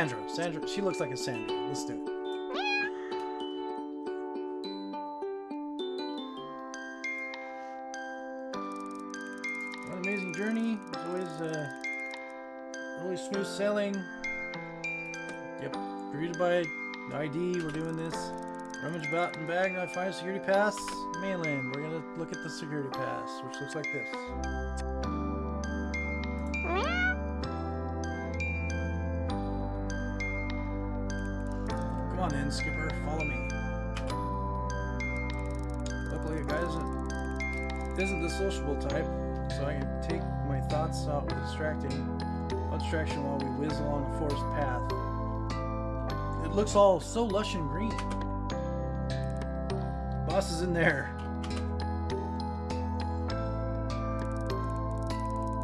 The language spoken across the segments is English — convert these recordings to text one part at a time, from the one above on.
Sandra. Sandra. She looks like a Sandra. Let's do it. What an amazing journey. It's always uh, really smooth sailing. Yep. Greeted by ID. We're doing this. Rummage about in bag. I find a security pass. Mainland. We're gonna look at the security pass, which looks like this. Skipper. Follow me. Luckily, guy isn't isn't the sociable type, so I can take my thoughts out with distracting distraction while we whiz along the forest path. It looks all so lush and green. Boss is in there.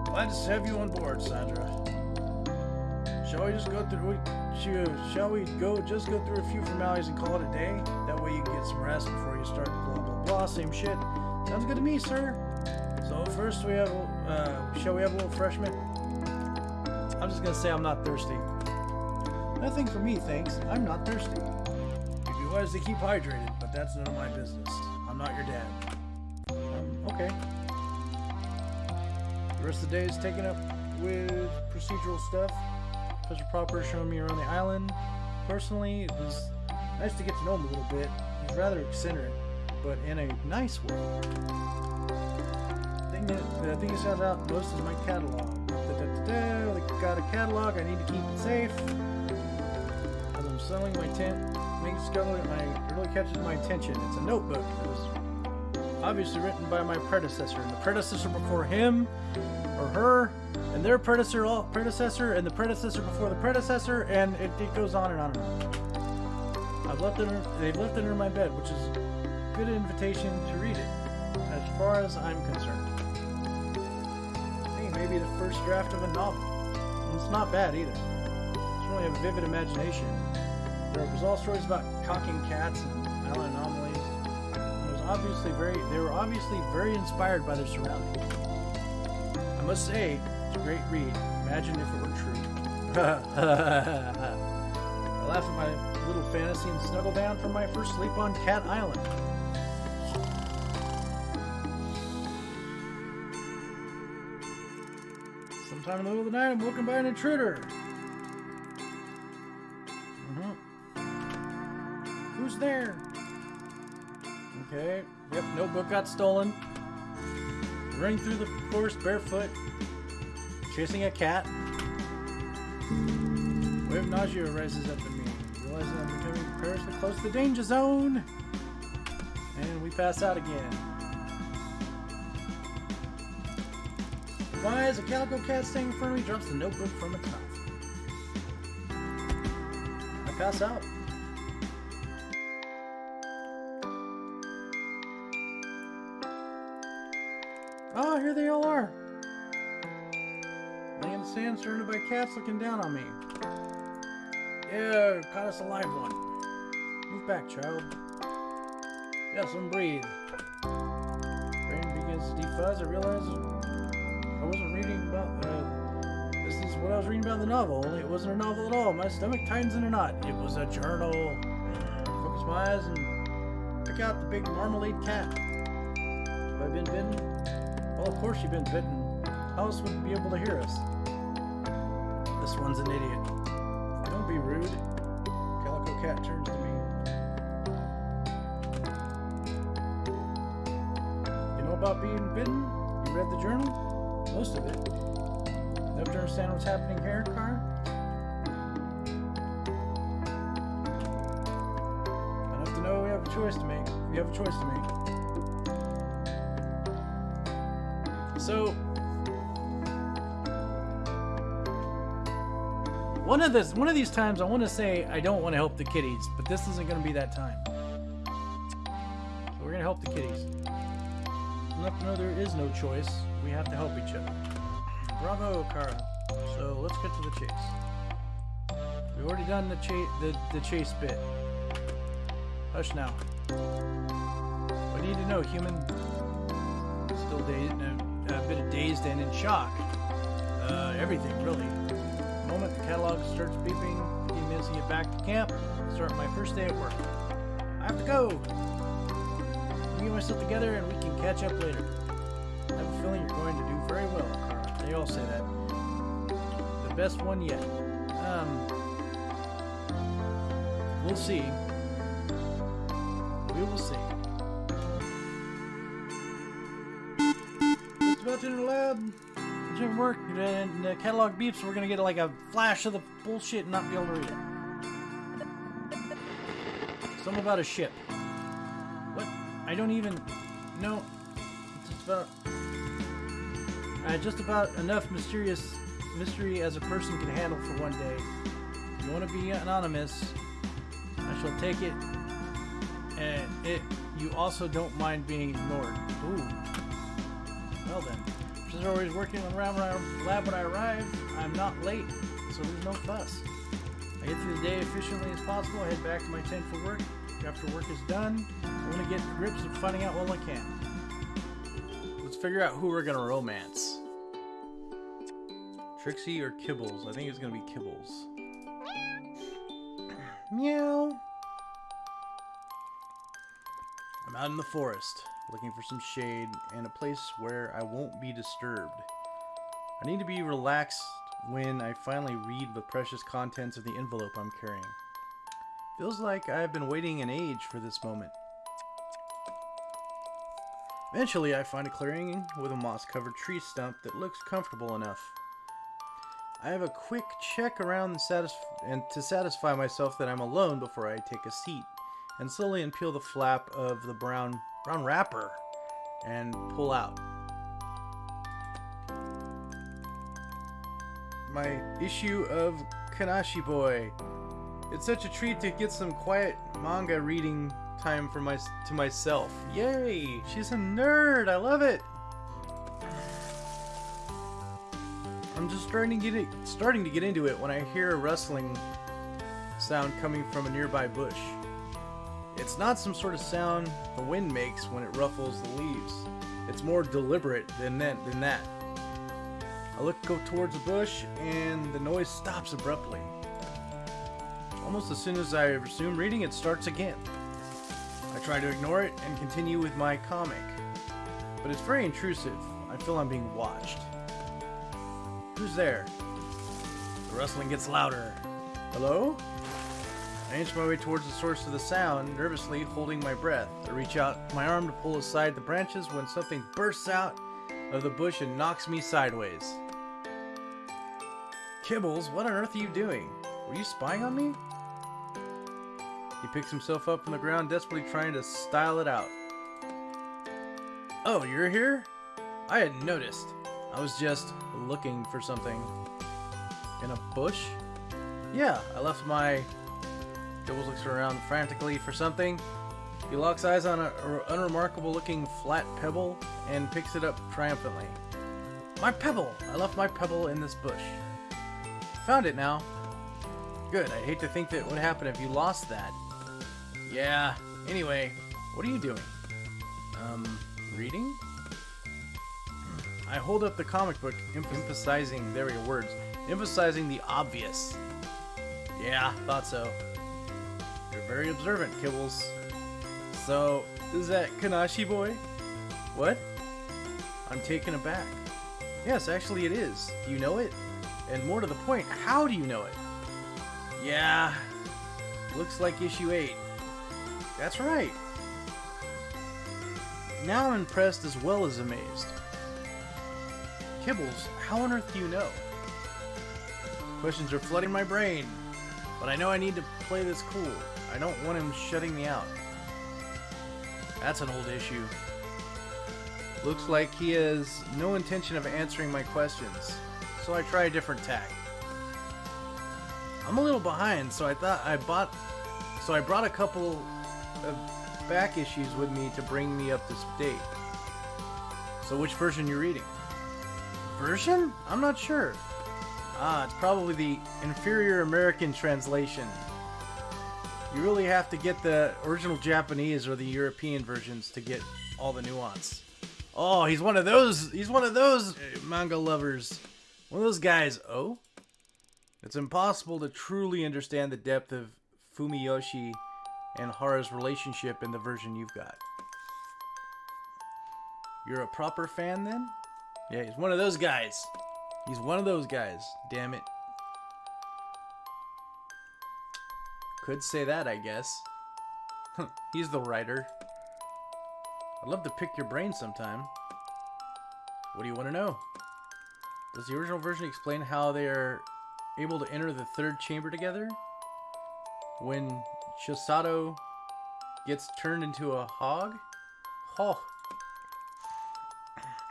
Glad to have you on board, Sandra. Shall we just go through? Shall- we go just go through a few formalities and call it a day? That way you can get some rest before you start. Blah blah blah. Same shit. Sounds good to me, sir. So first we have. Uh, shall we have a little refreshment? I'm just gonna say I'm not thirsty. Nothing for me, thanks. I'm not thirsty. If You'd be wise to keep hydrated, but that's none of my business. I'm not your dad. Um, okay. The rest of the day is taken up with procedural stuff. Professor Popper showing me around the island. Personally, it was nice to get to know him a little bit. He's rather eccentric, but in a nice way. The thing that, the thing that stands out most is my catalog. Da-da-da-da, I got a catalog, I need to keep it safe. As I'm selling my tent, making discovery, my really catches my attention. It's a notebook. It was obviously written by my predecessor, and the predecessor before him, or her, and their predecessor, predecessor, and the predecessor before the predecessor, and it, it goes on and on and on. I've left it. They've left it under my bed, which is a good invitation to read it, as far as I'm concerned. Hey, maybe the first draft of a novel. It's not bad either. It's really a vivid imagination. There was all stories about cocking cats and island anomalies. It was obviously very. They were obviously very inspired by their surroundings. I must say, great read. Imagine if it were true. I laugh at my little fantasy and snuggle down for my first sleep on Cat Island. Sometime in the middle of the night, I'm woken by an intruder. Mhm. Who's there? Okay. Yep, notebook got stolen. Running through the forest barefoot. Chasing a cat. Wave nausea rises up in me. Realizing I'm becoming perilously close to the danger zone. And we pass out again. Why is a calico cat standing in front of me? Drops the notebook from its mouth. I pass out. Oh, here they all are. Laying in the sand, surrounded by cats looking down on me. Yeah, caught us a live one. Move back, child. Yes, and breathe. Brain begins to defuzz. I realize I wasn't reading about. Uh, this is what I was reading about the novel. Only it wasn't a novel at all. My stomach tightens in a knot. It was a journal. Focus my eyes and pick out the big marmalade cat. Have I been bitten? Well, of course you've been bitten. How else would be able to hear us? This one's an idiot. Don't be rude. Calico Cat turns to me. You know about being bitten? You read the journal? Most of it. To understand what's happening here, Car? Enough to know we have a choice to make. We have a choice to make. So, one of this, one of these times, I want to say I don't want to help the kitties, but this isn't going to be that time. So we're going to help the kitties. Enough to know there is no choice. We have to help each other. Bravo, Kara. So let's get to the chase. We've already done the chase, the, the chase bit. Hush now. I need to know, human. Still dazed, a, a bit of dazed and in shock. Uh, everything, really. Catalog starts beeping, 15 minutes to get back to camp, start my first day at work. I have to go! Get myself together and we can catch up later. I have a feeling you're going to do very well. They all say that. The best one yet. Um, we'll see. We will see. Just about to the lab. Gym work and the catalog beeps. We're gonna get like a flash of the bullshit and not be able to read it. Something about a ship. What? I don't even know. It's just about. Uh, just about enough mysterious mystery as a person can handle for one day. If you want to be anonymous, I shall take it. And it, you also don't mind being ignored. Ooh. Well then, I'm always working on around lab when I arrive, I'm not late, so there's no fuss. I get through the day efficiently as possible, I head back to my tent for work. After work is done, I want to get to grips with finding out what I can. Let's figure out who we're gonna romance. Trixie or Kibbles? I think it's gonna be Kibbles. Meow. I'm out in the forest, looking for some shade and a place where I won't be disturbed. I need to be relaxed when I finally read the precious contents of the envelope I'm carrying. Feels like I've been waiting an age for this moment. Eventually, I find a clearing with a moss-covered tree stump that looks comfortable enough. I have a quick check around and, to satisfy myself that I'm alone before I take a seat, and slowly unpeel the flap of the brown brown wrapper and pull out. My issue of Kanashi Boy. It's such a treat to get some quiet manga reading time for my to myself. Yay! She's a nerd. I love it. I'm just starting to get it, starting to get into it when I hear a rustling sound coming from a nearby bush. It's not some sort of sound the wind makes when it ruffles the leaves. It's more deliberate than that. Than that. I look go towards the bush, and the noise stops abruptly. Almost as soon as I resume reading, it starts again. I try to ignore it and continue with my comic, but it's very intrusive. I feel I'm being watched. Who's there? The rustling gets louder. Hello? I inch my way towards the source of the sound, nervously holding my breath. I reach out my arm to pull aside the branches when something bursts out of the bush and knocks me sideways. Kibbles, what on earth are you doing? Were you spying on me? He picks himself up from the ground, desperately trying to style it out. Oh, you're here? I hadn't noticed. I was just looking for something. In a bush? Yeah, I left my... Kibbles looks around frantically for something. He locks eyes on an unremarkable looking flat pebble and picks it up triumphantly. My pebble! I left my pebble in this bush. Found it now. Good, I'd hate to think that would happen if you lost that. Yeah, anyway, what are you doing? Um, reading? I hold up the comic book, emphasizing, there words, emphasizing the obvious. Yeah, thought so. Very observant, Kibbles. So, is that Kanashi boy? What? I'm taken aback. Yes, actually it is. Do you know it? And more to the point, how do you know it? Yeah, looks like issue 8. That's right. Now I'm impressed as well as amazed. Kibbles, how on earth do you know? Questions are flooding my brain, but I know I need to play this cool. I don't want him shutting me out. That's an old issue. Looks like he has no intention of answering my questions, so I try a different tack. I'm a little behind, so I thought I bought so I brought a couple of back issues with me to bring me up to date. So which version you reading? Version? I'm not sure. Ah, it's probably the inferior American translation. You really have to get the original Japanese or the European versions to get all the nuance. Oh, he's one of those. He's one of those uh, manga lovers. One of those guys. Oh, it's impossible to truly understand the depth of Fumiyoshi and Hara's relationship in the version you've got. You're a proper fan then? Yeah, he's one of those guys. He's one of those guys. Damn it. Could say that, I guess. he's the writer. I'd love to pick your brain sometime. What do you want to know? Does the original version explain how they are able to enter the third chamber together? When Chisato gets turned into a hog? Oh.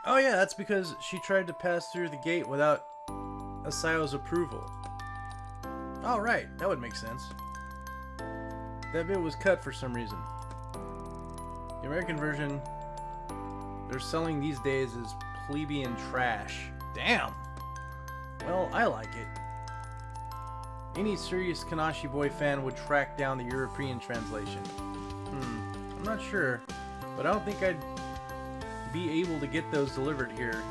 Oh yeah, that's because she tried to pass through the gate without Asayo's approval. Oh right, that would make sense. That bit was cut for some reason. The American version they're selling these days is plebeian trash. Damn! Well, I like it. Any serious Kanashi Boy fan would track down the European translation. Hmm, I'm not sure, but I don't think I'd be able to get those delivered here.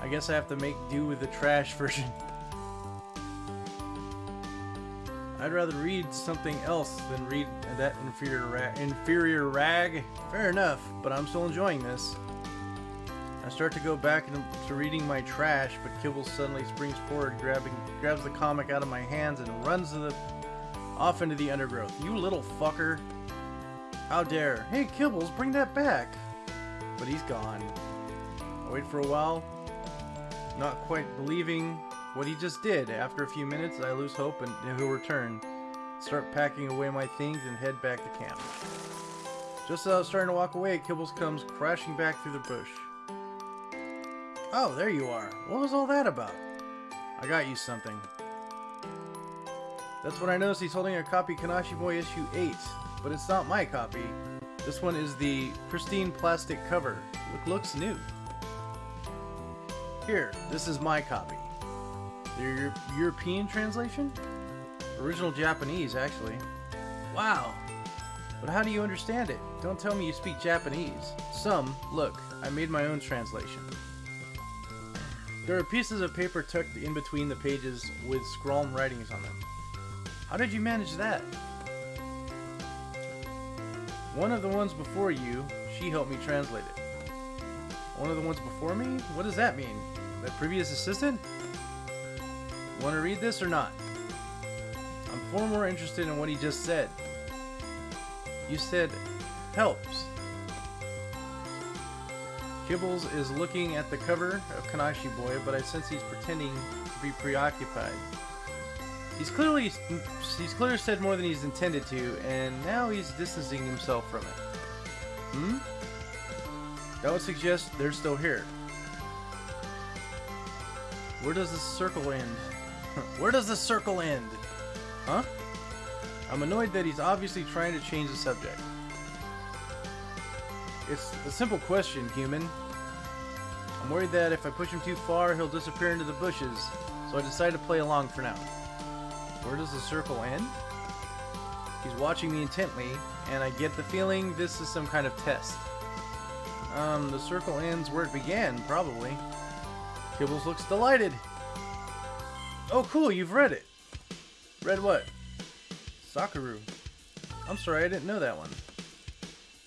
I guess I have to make do with the trash version. I'd rather read something else than read that inferior rag. Inferior rag. Fair enough, but I'm still enjoying this. I start to go back to reading my trash, but Kibble suddenly springs forward, grabbing, grabs the comic out of my hands, and runs the, off into the undergrowth. You little fucker! How dare! Hey, Kibbles, bring that back! But he's gone. I wait for a while, not quite believing what he just did. After a few minutes, I lose hope and he'll return. Start packing away my things and head back to camp. Just as I was starting to walk away, Kibbles comes crashing back through the bush. Oh, there you are. What was all that about? I got you something. That's when I noticed he's holding a copy Kanashi Boy issue 8, but it's not my copy. This one is the pristine plastic cover. It looks new. Here, this is my copy. The European translation? Original Japanese, actually. Wow. But how do you understand it? Don't tell me you speak Japanese. Some, look, I made my own translation. There are pieces of paper tucked in between the pages with scrawled writings on them. How did you manage that? One of the ones before you, she helped me translate it. One of the ones before me? What does that mean? That previous assistant? Want to read this or not? I'm far more interested in what he just said. You said, helps. Kibbles is looking at the cover of Kanashi Boy, but I sense he's pretending to be preoccupied. He's clearly he's clearly said more than he's intended to, and now he's distancing himself from it. Hmm? That would suggest they're still here. Where does the circle end? Where does the circle end? Huh? I'm annoyed that he's obviously trying to change the subject. It's a simple question, human. I'm worried that if I push him too far, he'll disappear into the bushes, so I decide to play along for now. Where does the circle end? He's watching me intently, and I get the feeling this is some kind of test. Um, the circle ends where it began, probably. Kibbles looks delighted. Oh, cool, you've read it. Read what? Sakura. I'm sorry, I didn't know that one.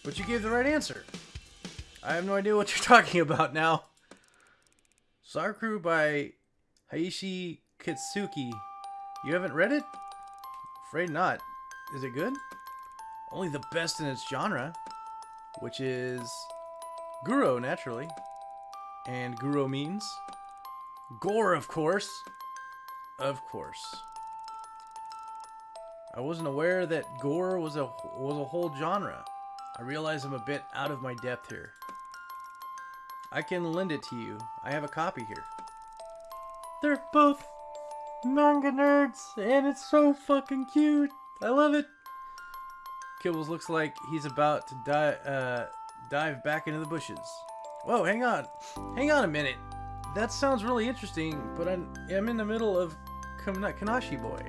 But you gave the right answer. I have no idea what you're talking about now. Sakura by Hayashi Kitsuki. You haven't read it? Afraid not. Is it good? Only the best in its genre, which is Guro, naturally. And Guro means gore, of course. Of course. I wasn't aware that gore was a was a whole genre. I realize I'm a bit out of my depth here. I can lend it to you. I have a copy here. They're both manga nerds, and it's so fucking cute. I love it. Kibbles looks like he's about to di uh, dive back into the bushes. Whoa, hang on. Hang on a minute. That sounds really interesting, but I'm, I'm in the middle of Kanashi Boy.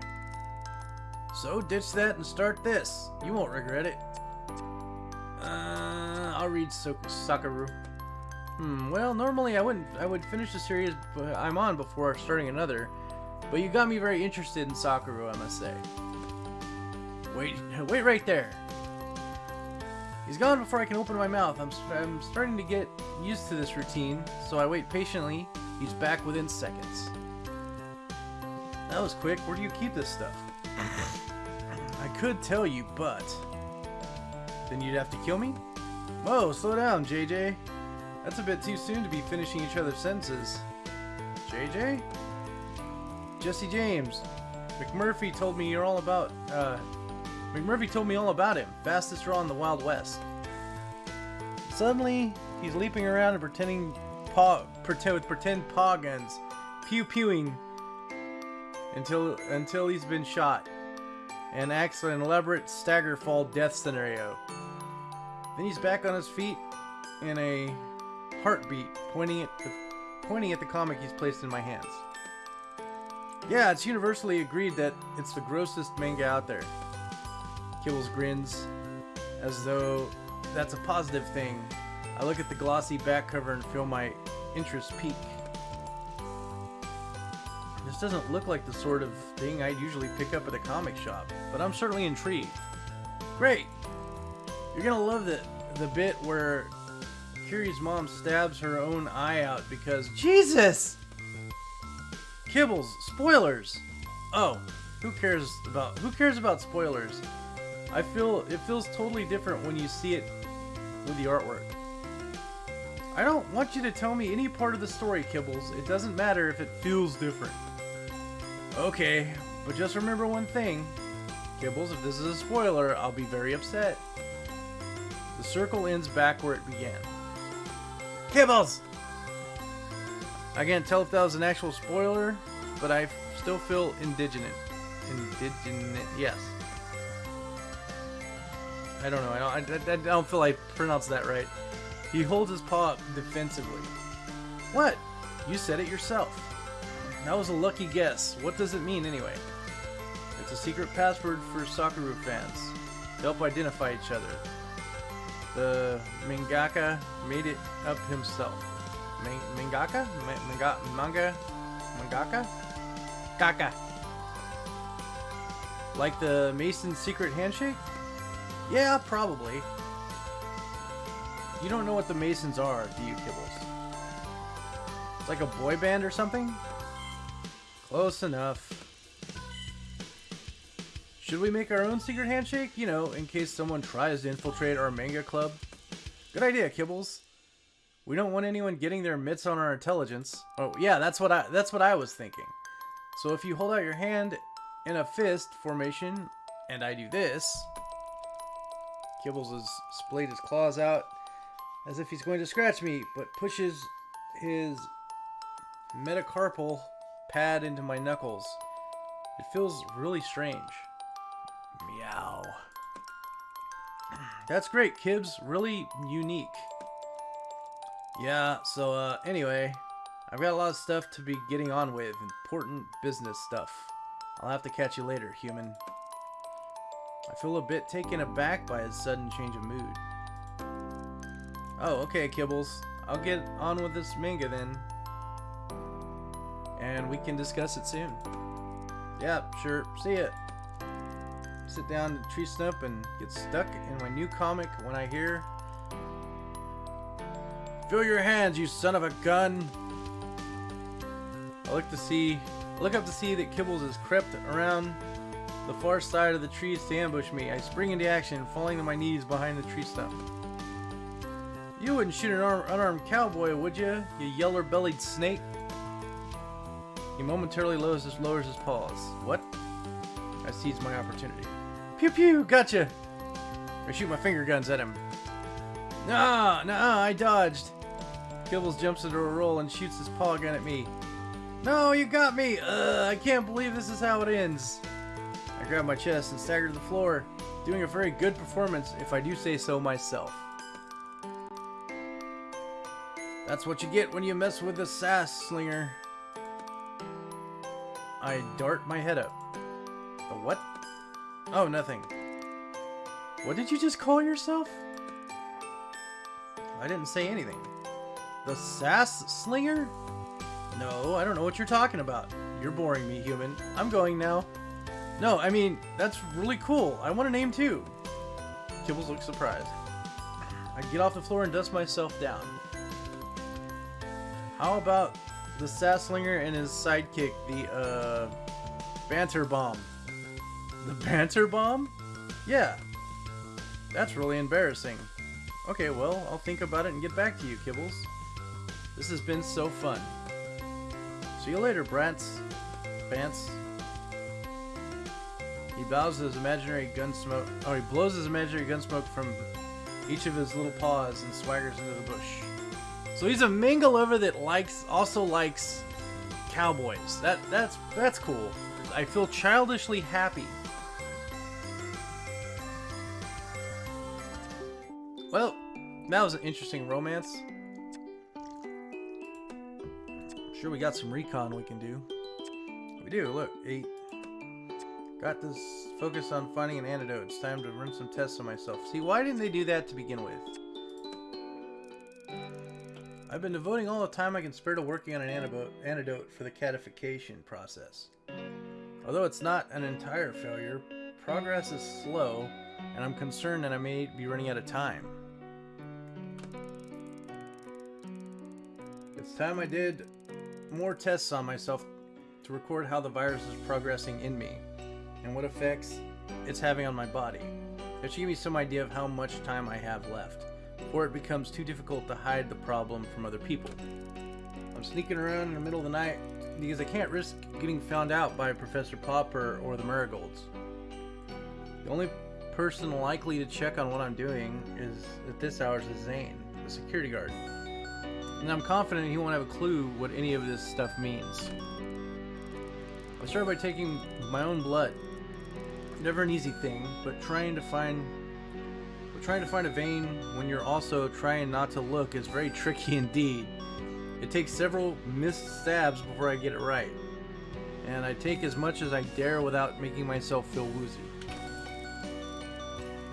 So ditch that and start this. You won't regret it. Uh, I'll read so Sakaru. Hmm, well, normally I wouldn't I would finish the series I'm on before starting another, but you got me very interested in Sakaru, I must say. Wait, wait right there. He's gone before I can open my mouth. I'm, I'm starting to get used to this routine, so I wait patiently. He's back within seconds. That was quick. Where do you keep this stuff? I could tell you, but... Then you'd have to kill me? Whoa, slow down, JJ. That's a bit too soon to be finishing each other's sentences. JJ? Jesse James. McMurphy told me you're all about, uh, McMurphy told me all about him. Fastest draw in the Wild West. Suddenly, he's leaping around and pretending paw, with pretend paw guns, pew pewing until until he's been shot, and acts an elaborate stagger fall death scenario. Then he's back on his feet in a heartbeat, pointing at the pointing at the comic he's placed in my hands. Yeah, it's universally agreed that it's the grossest manga out there. Kibbles grins, as though that's a positive thing. I look at the glossy back cover and feel my interest peak. This doesn't look like the sort of thing I'd usually pick up at a comic shop, but I'm certainly intrigued. Great! You're gonna love the, the bit where Kiri's mom stabs her own eye out because Jesus! Kibbles, spoilers! Oh, who cares about who cares about spoilers? I feel it feels totally different when you see it with the artwork. I don't want you to tell me any part of the story, Kibbles. It doesn't matter if it feels different. Okay, but just remember one thing. Kibbles, if this is a spoiler, I'll be very upset. The circle ends back where it began. Kibbles! I can't tell if that was an actual spoiler, but I still feel indigenous. Indigenous, yes. I don't know. I don't. I, I, don't feel I pronounced that right. He holds his paw up defensively. What? You said it yourself. That was a lucky guess. What does it mean anyway? It's a secret password for Sakaru fans to help identify each other. The mangaka made it up himself. Man mangaka? Manga? Manga? Mangaka? Kaka. Like the Mason's secret handshake? Yeah, probably. You don't know what the Masons are, do you, Kibbles? It's like a boy band or something? Close enough. Should we make our own secret handshake? You know, in case someone tries to infiltrate our manga club? Good idea, Kibbles. We don't want anyone getting their mitts on our intelligence. Oh, yeah, that's what I that's what I was thinking. So if you hold out your hand in a fist formation and I do this, Kibbles has splayed his claws out as if he's going to scratch me, but pushes his metacarpal pad into my knuckles. It feels really strange. Meow. That's great, Kibs. Really unique. Yeah, so uh, anyway, I've got a lot of stuff to be getting on with. Important business stuff. I'll have to catch you later, human. I feel a bit taken aback by his sudden change of mood. Oh, okay, Kibbles. I'll get on with this manga then. And we can discuss it soon. Yeah, sure. See ya. Sit down to tree stump and get stuck in my new comic when I hear... Fill your hands, you son of a gun! I look to see... I look up to see that Kibbles has crept around the far side of the trees to ambush me. I spring into action, falling to my knees behind the tree stump. You wouldn't shoot an unarmed cowboy, would you, you yeller-bellied snake? He momentarily lowers his, lowers his paws. What? I seize my opportunity. Pew pew, gotcha! I shoot my finger guns at him. Nah, nah, I dodged. Kibbles jumps into a roll and shoots his paw gun at me. No, you got me! I can't believe this is how it ends. I grab my chest and stagger to the floor, doing a very good performance if I do say so myself. That's what you get when you mess with the sass slinger. I dart my head up. The what? Oh, nothing. What did you just call yourself? I didn't say anything. The Sass Slinger? No, I don't know what you're talking about. You're boring me, human. I'm going now. No, I mean, that's really cool. I want a name too. Kibbles looks surprised. I get off the floor and dust myself down. How about the Sasslinger and his sidekick, the, uh, Banter Bomb? The Banter Bomb? Yeah. That's really embarrassing. Okay, well, I'll think about it and get back to you, Kibbles. This has been so fun. See you later, Brants. Bants. He bows his imaginary gun smoke. Oh, he blows his imaginary gun smoke from each of his little paws and swaggers into the bush. So he's a Mangalover that likes, also likes cowboys. That that's that's cool. I feel childishly happy. Well, that was an interesting romance. Sure, we got some recon we can do. We do, look, eight. Got this focus on finding an antidote. It's time to run some tests on myself. See, why didn't they do that to begin with? I've been devoting all the time I can spare to working on an antidote, for the catification process. Although it's not an entire failure, progress is slow, and I'm concerned that I may be running out of time. It's time I did more tests on myself to record how the virus is progressing in me and what effects it's having on my body. It should give me some idea of how much time I have left before it becomes too difficult to hide the problem from other people. I'm sneaking around in the middle of the night because I can't risk getting found out by Professor Popper or the Marigolds. The only person likely to check on what I'm doing is at this hour is Zane, the security guard. And I'm confident he won't have a clue what any of this stuff means. I started by taking my own blood. Never an easy thing, but trying to find trying to find a vein when you're also trying not to look is very tricky indeed. It takes several missed stabs before I get it right. And I take as much as I dare without making myself feel woozy.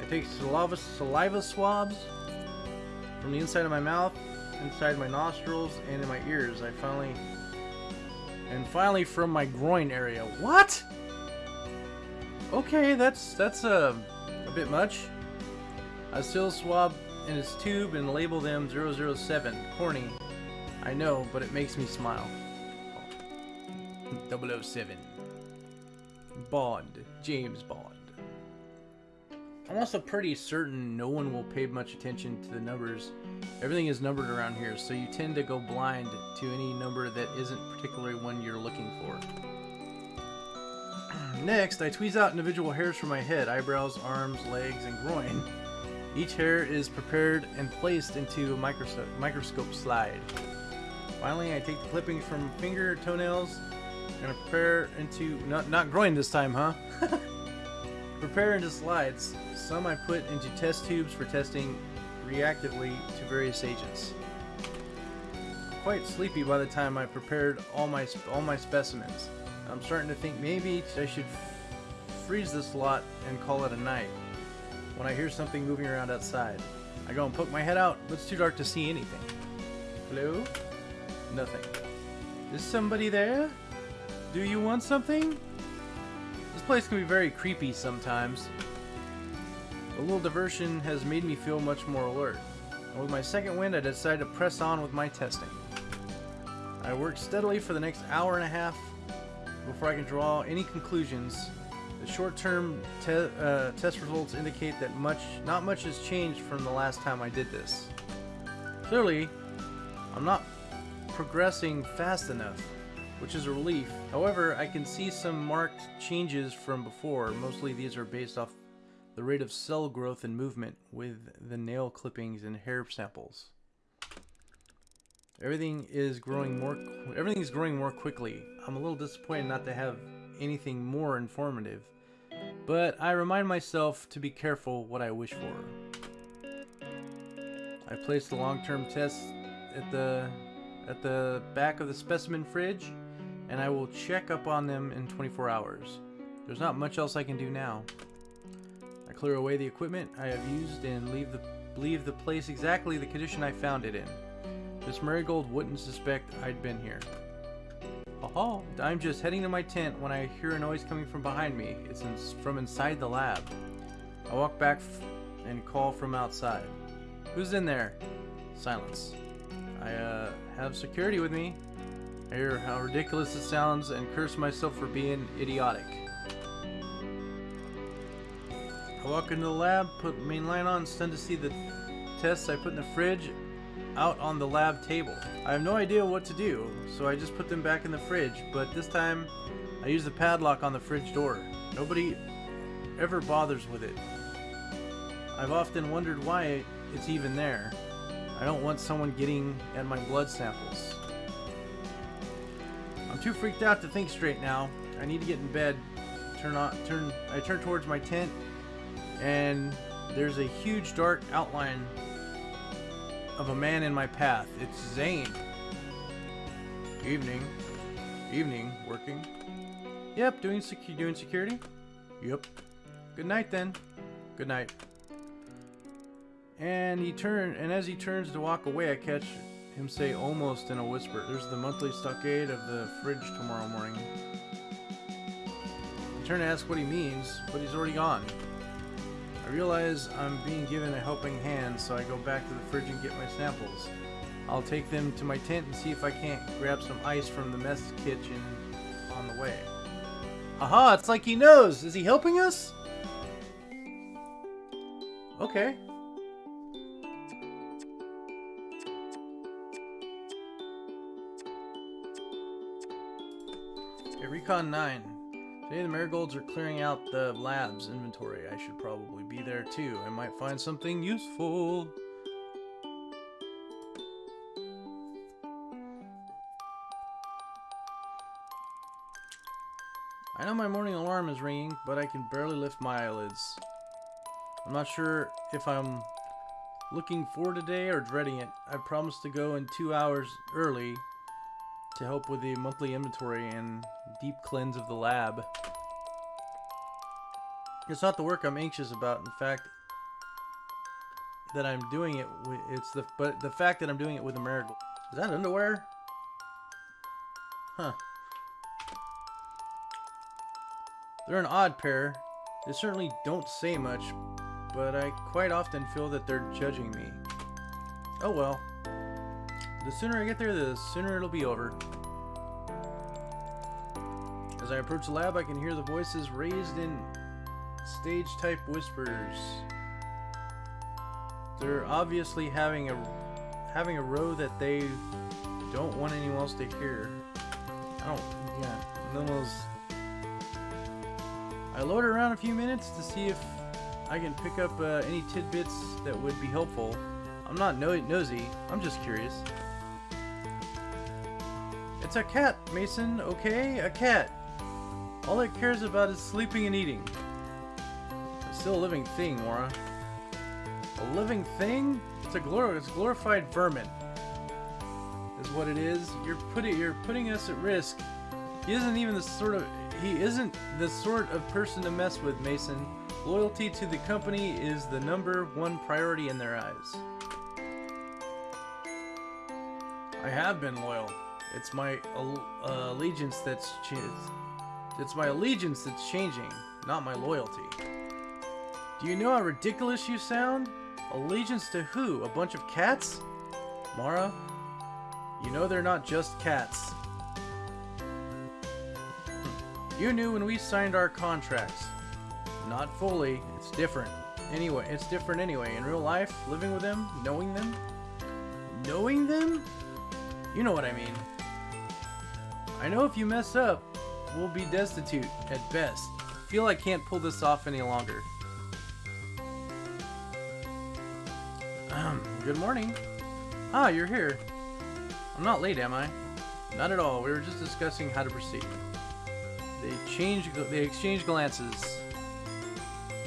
I take saliva, saliva swabs from the inside of my mouth inside my nostrils and in my ears. I finally... And finally from my groin area. What? Okay, that's that's uh, a bit much. I still swab in his tube and label them 007. Corny. I know, but it makes me smile. 007. Bond. James Bond. I'm also pretty certain no one will pay much attention to the numbers. Everything is numbered around here, so you tend to go blind to any number that isn't particularly one you're looking for. Next, I tweeze out individual hairs from my head, eyebrows, arms, legs, and groin. Each hair is prepared and placed into a microscope, microscope slide. Finally, I take the clippings from finger, toenails, and prepare into... Not, not groin this time, huh? prepare into slides. Some I put into test tubes for testing reactively to various agents. Quite sleepy by the time I prepared all my all my specimens. I'm starting to think maybe I should freeze this lot and call it a night. When I hear something moving around outside, I go and poke my head out, but it's too dark to see anything. Hello? Nothing. Is somebody there? Do you want something? This place can be very creepy sometimes. A little diversion has made me feel much more alert. And with my second wind, I decided to press on with my testing. I worked steadily for the next hour and a half before I can draw any conclusions. The short-term te uh, test results indicate that much, not much has changed from the last time I did this. Clearly, I'm not progressing fast enough, which is a relief. However, I can see some marked changes from before. Mostly these are based off the rate of cell growth and movement with the nail clippings and hair samples. Everything is growing more everything is growing more quickly. I'm a little disappointed not to have anything more informative, but I remind myself to be careful what I wish for. I place the long-term tests at the at the back of the specimen fridge, and I will check up on them in 24 hours. There's not much else I can do now. I clear away the equipment I have used and leave the leave the place exactly the condition I found it in. Miss Marigold wouldn't suspect I'd been here. Oh, I'm just heading to my tent when I hear a noise coming from behind me. It's in, from inside the lab. I walk back and call from outside. Who's in there? Silence. I uh, have security with me. I hear how ridiculous it sounds and curse myself for being idiotic. I walk into the lab, put main line on, stunned to see the tests I put in the fridge out on the lab table. I have no idea what to do, so I just put them back in the fridge, but this time I use the padlock on the fridge door. Nobody ever bothers with it. I've often wondered why it's even there. I don't want someone getting at my blood samples. I'm too freaked out to think straight now. I need to get in bed. Turn on turn I turn towards my tent and there's a huge dark outline of a man in my path. It's Zane. Evening. Evening. Working. Yep, doing secu doing security. Yep. Good night then. Good night. And he turned, and as he turns to walk away, I catch him say almost in a whisper, "There's the monthly stockade of the fridge tomorrow morning." I turn to ask what he means, but he's already gone. I realize I'm being given a helping hand, so I go back to the fridge and get my samples. I'll take them to my tent and see if I can't grab some ice from the mess kitchen on the way. Aha, it's like he knows! Is he helping us? Okay. Recon 9. Today the marigolds are clearing out the lab's inventory. I should probably be there too. I might find something useful. I know my morning alarm is ringing, but I can barely lift my eyelids. I'm not sure if I'm looking forward today or dreading it. I promised to go in two hours early to help with the monthly inventory and deep cleanse of the lab. It's not the work I'm anxious about. In fact, that I'm doing it it's the but the fact that I'm doing it with a marigold. Is that underwear? Huh. They're an odd pair. They certainly don't say much, but I quite often feel that they're judging me. Oh well. The sooner I get there, the sooner it'll be over. As I approach the lab, I can hear the voices raised in stage-type whispers. They're obviously having a having a row that they don't want anyone else to hear. I don't, yeah. I loiter around a few minutes to see if I can pick up uh, any tidbits that would be helpful. I'm not no nosy, I'm just curious. It's a cat, Mason, okay? A cat. All it cares about is sleeping and eating. It's still a living thing, Mora. A living thing? It's a glor it's glorified vermin. Is what it is. You're putting you're putting us at risk. He isn't even the sort of he isn't the sort of person to mess with, Mason. Loyalty to the company is the number one priority in their eyes. I have been loyal. It's my uh, allegiance that's it's my allegiance that's changing, not my loyalty. Do you know how ridiculous you sound? Allegiance to who? A bunch of cats? Mara, you know they're not just cats. You knew when we signed our contracts. Not fully. It's different. Anyway, it's different anyway. In real life, living with them, knowing them, knowing them? You know what I mean. I know if you mess up, we'll be destitute at best. Feel I can't pull this off any longer. Good morning. Ah, you're here. I'm not late, am I? Not at all. We were just discussing how to proceed. They change. They exchange glances.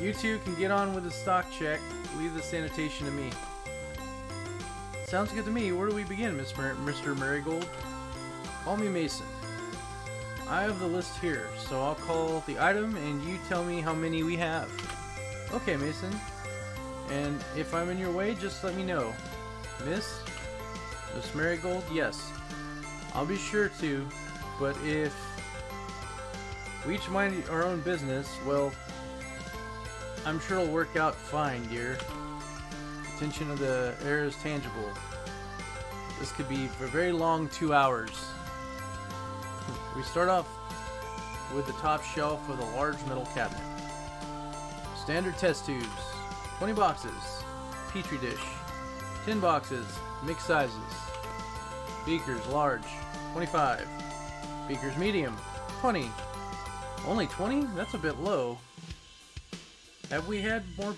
You two can get on with the stock check. Leave the sanitation to me. Sounds good to me. Where do we begin, Mr. Marigold? Call me Mason. I have the list here, so I'll call the item and you tell me how many we have. Okay, Mason. And if I'm in your way, just let me know. Miss? Miss Marigold? Yes. I'll be sure to, but if we each mind our own business, well, I'm sure it'll work out fine, dear. Attention of the air is tangible. This could be for a very long two hours. We start off with the top shelf of the large metal cabinet. Standard test tubes, 20 boxes, petri dish, 10 boxes, mixed sizes, beakers large, 25, beakers medium, 20. Only 20? That's a bit low. Have we had more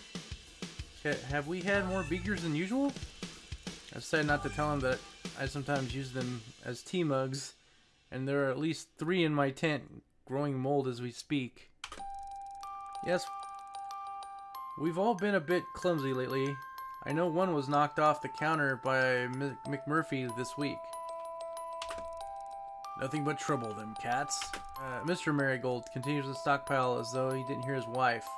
have we had more beakers than usual? I decided not to tell him that I sometimes use them as tea mugs, and there are at least three in my tent growing mold as we speak. Yes, we've all been a bit clumsy lately. I know one was knocked off the counter by McMurphy this week. Nothing but trouble, them cats. Uh, Mr. Marigold continues to stockpile as though he didn't hear his wife.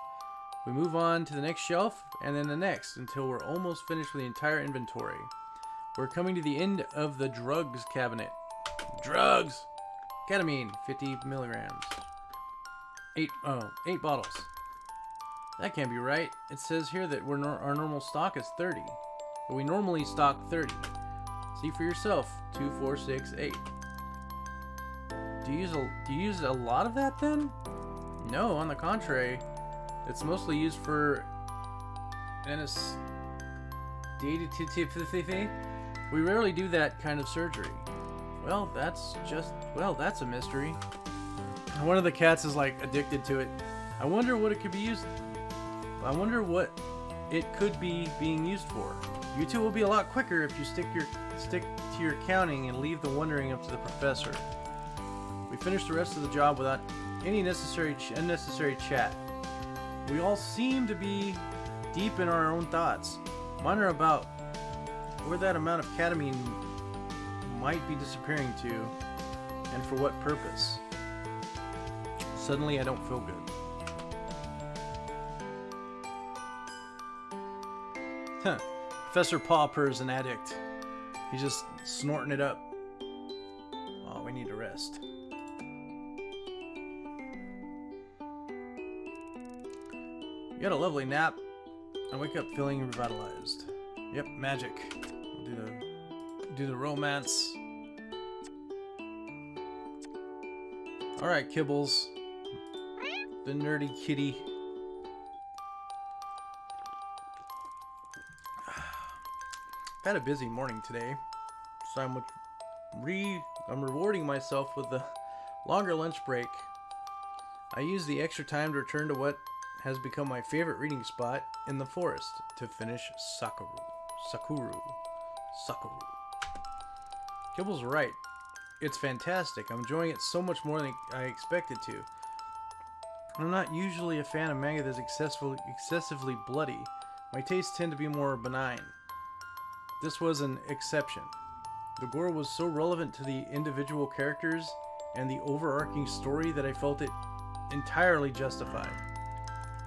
We move on to the next shelf, and then the next, until we're almost finished with the entire inventory. We're coming to the end of the drugs cabinet. Drugs! Ketamine, 50 milligrams. Eight, oh, eight bottles. That can't be right. It says here that we're no our normal stock is 30. But we normally stock 30. See for yourself. 2, 4, 6, 8. Do you use a, do you use a lot of that then? No, on the contrary. It's mostly used for anesthesia. We rarely do that kind of surgery. Well, that's just, well, that's a mystery. One of the cats is like addicted to it. I wonder what it could be used. I wonder what it could be being used for. You two will be a lot quicker if you stick your stick to your counting and leave the wondering up to the professor. We finished the rest of the job without any necessary unnecessary chat. We all seem to be deep in our own thoughts. Mine are about where that amount of ketamine might be disappearing to, and for what purpose. Suddenly, I don't feel good. Huh. Professor Popper is an addict. He's just snorting it up. Oh, we need to rest. You had a lovely nap. I wake up feeling revitalized. Yep, magic. Do the romance. Alright, Kibbles. The nerdy kitty. I've had a busy morning today, so I'm re I'm rewarding myself with a longer lunch break. I use the extra time to return to what has become my favorite reading spot in the forest to finish Sakura. Sakura. Sakura. Kibble's right. It's fantastic. I'm enjoying it so much more than I expected to. I'm not usually a fan of manga that's excessively bloody. My tastes tend to be more benign. This was an exception. The gore was so relevant to the individual characters and the overarching story that I felt it entirely justified.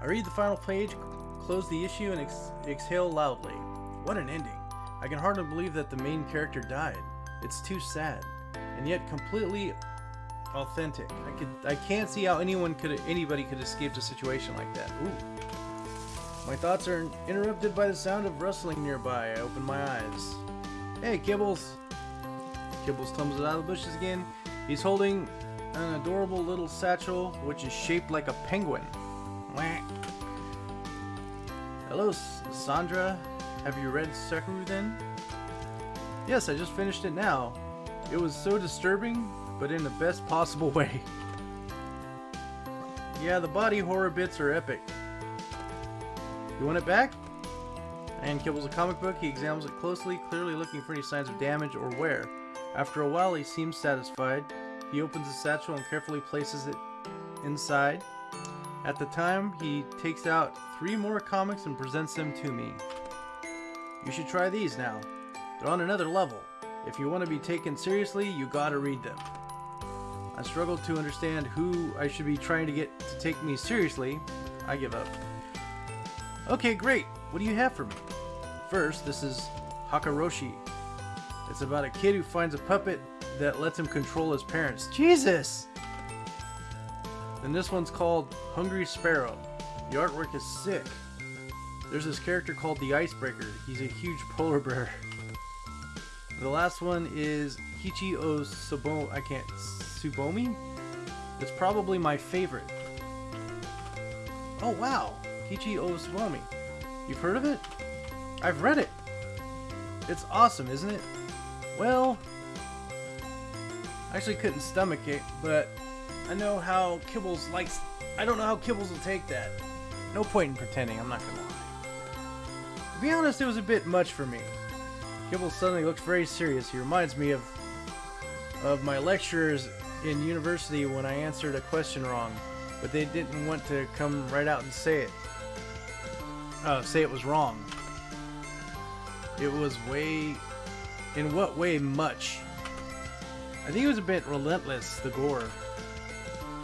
I read the final page, close the issue, and ex exhale loudly. What an ending. I can hardly believe that the main character died. It's too sad, and yet completely authentic. I could I can't see how anyone could anybody could escape a situation like that. Ooh. My thoughts are interrupted by the sound of rustling nearby. I open my eyes. Hey, Kibbles! Kibbles tumbles out of the bushes again. He's holding an adorable little satchel, which is shaped like a penguin. Hello, Sandra. Have you read Sakura then? Yes, I just finished it now. It was so disturbing, but in the best possible way. yeah, the body horror bits are epic. You want it back? And kibbles a comic book. He examines it closely, clearly looking for any signs of damage or wear. After a while, he seems satisfied. He opens the satchel and carefully places it inside. At the time, he takes out three more comics and presents them to me. You should try these now. They're on another level. If you want to be taken seriously, you gotta read them. I struggle to understand who I should be trying to get to take me seriously. I give up. Okay, great. What do you have for me? First, this is Hakaroshi. It's about a kid who finds a puppet that lets him control his parents. Jesus! And this one's called Hungry Sparrow. The artwork is sick. There's this character called the Icebreaker. He's a huge polar bear. The last one is Hichi o Subo I can't Subomi? It's probably my favorite. Oh wow! Hichi o Subomi. You've heard of it? I've read it. It's awesome, isn't it? Well, I actually couldn't stomach it, but I know how Kibbles likes. I don't know how Kibbles will take that. No point in pretending, I'm not gonna lie. To be honest, it was a bit much for me. Kibbles suddenly looks very serious. He reminds me of of my lecturers in university when I answered a question wrong, but they didn't want to come right out and say it. Uh, say it was wrong. It was way... In what way much? I think it was a bit relentless, the gore.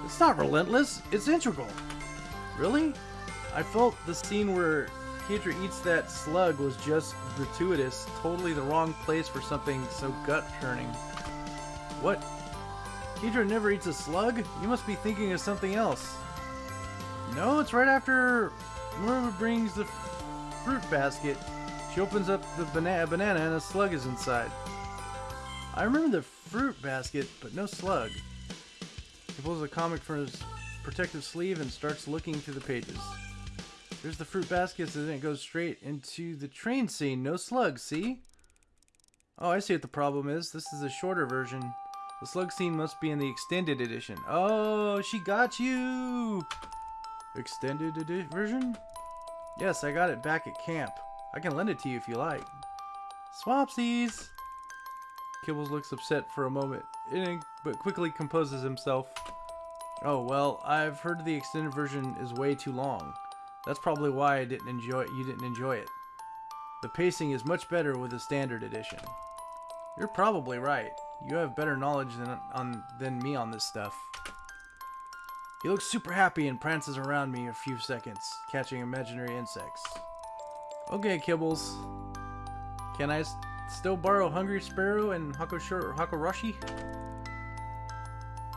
It's not relentless, it's integral. Really? I felt the scene where Keidra eats that slug was just gratuitous, totally the wrong place for something so gut-churning. What? Keidra never eats a slug? You must be thinking of something else. No, it's right after Mura brings the fruit basket she opens up the bana banana and a slug is inside. I remember the fruit basket, but no slug. He pulls a comic from his protective sleeve and starts looking through the pages. There's the fruit basket, and it goes straight into the train scene. No slug, see? Oh, I see what the problem is. This is a shorter version. The slug scene must be in the extended edition. Oh, she got you! Extended version? Yes, I got it back at camp. I can lend it to you if you like. Swapsies! Kibbles looks upset for a moment, but quickly composes himself. Oh, well, I've heard the extended version is way too long. That's probably why I didn't enjoy. You didn't enjoy it. The pacing is much better with the standard edition. You're probably right. You have better knowledge than on than me on this stuff. He looks super happy and prances around me a few seconds, catching imaginary insects. Okay, Kibbles. Can I still borrow Hungry Sparrow and Hakoroshi?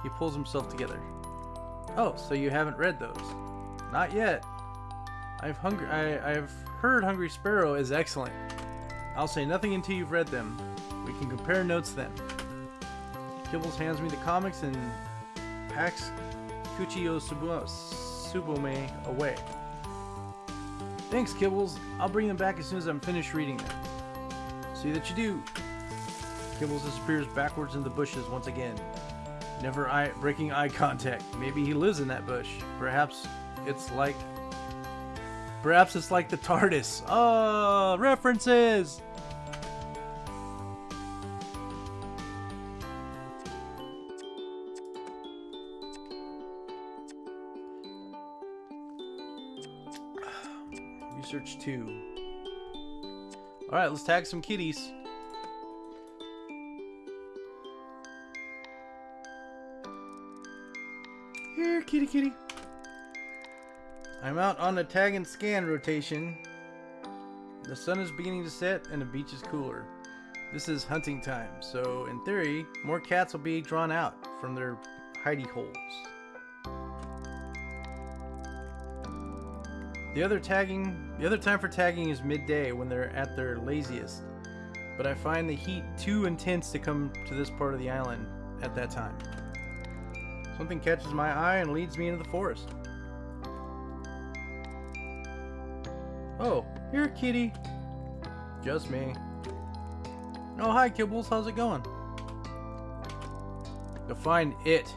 He pulls himself together. Oh, so you haven't read those? Not yet. I've hungry. I, I've heard Hungry Sparrow is excellent. I'll say nothing until you've read them. We can compare notes then. Kibbles hands me the comics and packs Kuchio Subome away. Thanks, Kibbles. I'll bring them back as soon as I'm finished reading them. See that you do. Kibbles disappears backwards in the bushes once again. Never eye breaking eye contact. Maybe he lives in that bush. Perhaps it's like... Perhaps it's like the TARDIS. Oh, references! Research 2. Alright, let's tag some kitties. Here, kitty kitty. I'm out on a tag and scan rotation. The sun is beginning to set and the beach is cooler. This is hunting time, so in theory, more cats will be drawn out from their hidey holes. The other tagging, the other time for tagging is midday when they're at their laziest. But I find the heat too intense to come to this part of the island at that time. Something catches my eye and leads me into the forest. Oh, here, kitty. Just me. Oh, hi, Kibbles. How's it going? Define it.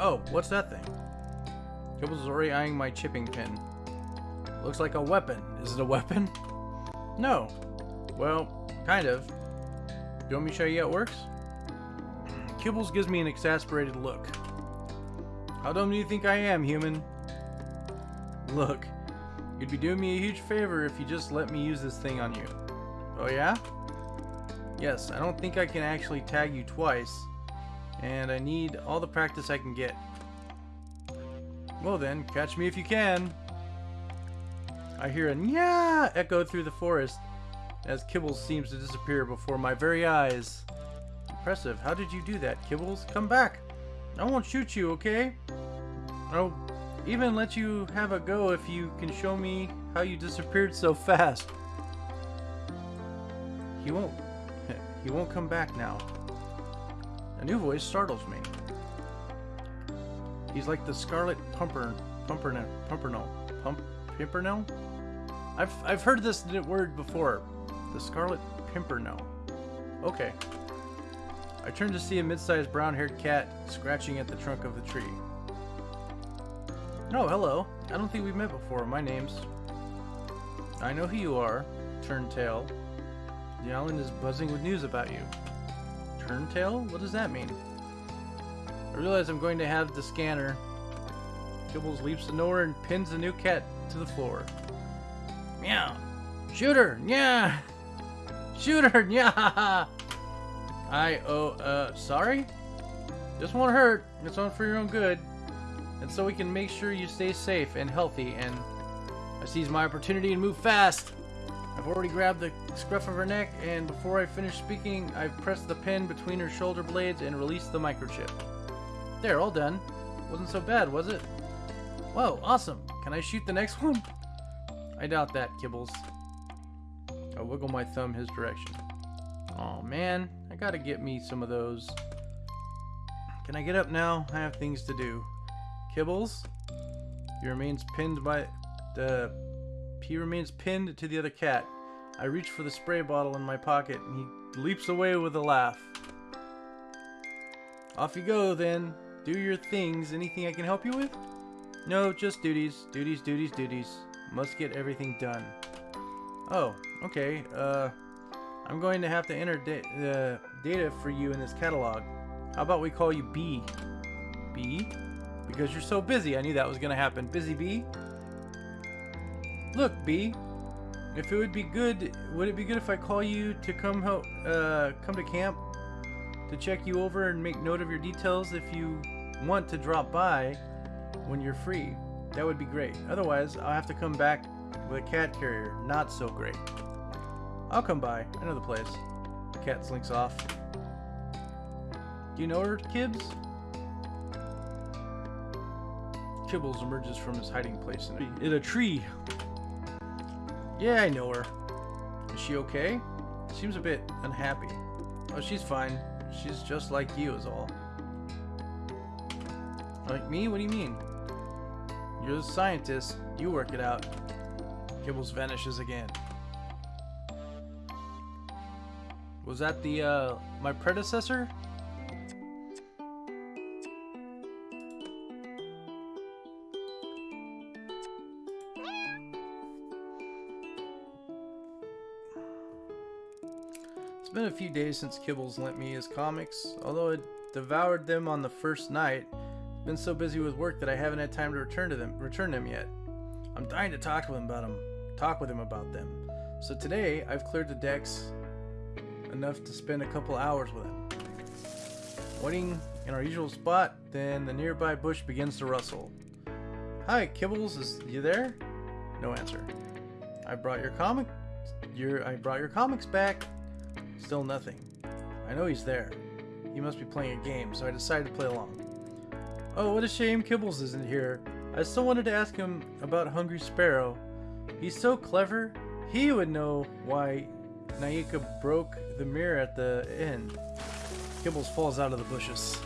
Oh, what's that thing? Kibbles is already eyeing my chipping pin. Looks like a weapon. Is it a weapon? No. Well, kind of. Do you want me to show you how it works? Kibbles gives me an exasperated look. How dumb do you think I am, human? Look, you'd be doing me a huge favor if you just let me use this thing on you. Oh yeah? Yes, I don't think I can actually tag you twice, and I need all the practice I can get. Well then, catch me if you can. I hear a yeah echo through the forest as Kibbles seems to disappear before my very eyes. Impressive. How did you do that, Kibbles? Come back. I won't shoot you, okay? I'll even let you have a go if you can show me how you disappeared so fast. He won't. He won't come back now. A new voice startles me. He's like the Scarlet Pumper, Pumperno, Pumperno, Pump, Pimpernel. I've I've heard this word before. The Scarlet Pimpernel. Okay. I turn to see a mid-sized brown-haired cat scratching at the trunk of the tree. No, oh, hello. I don't think we've met before. My name's... I know who you are, Turntail. The island is buzzing with news about you. Turntail? What does that mean? I realize I'm going to have the scanner. Kibbles leaps to nowhere and pins the new cat to the floor. Meow! Shoot her! Yeah! Shoot her! Yeah! I, oh, uh, sorry? This won't hurt. It's all for your own good. And so we can make sure you stay safe and healthy and I seize my opportunity and move fast. I've already grabbed the scruff of her neck, and before I finish speaking, I've pressed the pin between her shoulder blades and released the microchip. There, all done. Wasn't so bad, was it? Whoa, awesome. Can I shoot the next one? I doubt that, Kibbles. I wiggle my thumb his direction. Oh man, I gotta get me some of those. Can I get up now? I have things to do. Kibbles? He remains pinned by the he remains pinned to the other cat. I reach for the spray bottle in my pocket, and he leaps away with a laugh. Off you go, then. Do your things. Anything I can help you with? No, just duties. Duties, duties, duties. Must get everything done. Oh, okay. Uh, I'm going to have to enter the uh, data for you in this catalog. How about we call you B? B? Because you're so busy. I knew that was going to happen. Busy B? Look, B. If it would be good, would it be good if I call you to come help, uh, come to camp to check you over and make note of your details if you want to drop by when you're free? That would be great. Otherwise, I'll have to come back with a cat carrier. Not so great. I'll come by. I know the place. The cat slinks off. Do you know her, Kibs? Kibbles emerges from his hiding place in a, in a tree. Yeah, I know her. Is she okay? Seems a bit unhappy. Oh, she's fine. She's just like you is all. Like me? What do you mean? You're the scientist. You work it out. Kibbles vanishes again. Was that the, uh, my predecessor? Been a few days since Kibbles lent me his comics. Although I devoured them on the first night, I've been so busy with work that I haven't had time to return to them, return them yet. I'm dying to talk with him about them, talk with him about them. So today, I've cleared the decks enough to spend a couple hours with him. Waiting in our usual spot, then the nearby bush begins to rustle. Hi, Kibbles, is you there? No answer. I brought your comic. Your I brought your comics back. Still nothing. I know he's there. He must be playing a game, so I decided to play along. Oh, what a shame Kibbles isn't here. I still wanted to ask him about Hungry Sparrow. He's so clever. He would know why Naika broke the mirror at the end. Kibbles falls out of the bushes.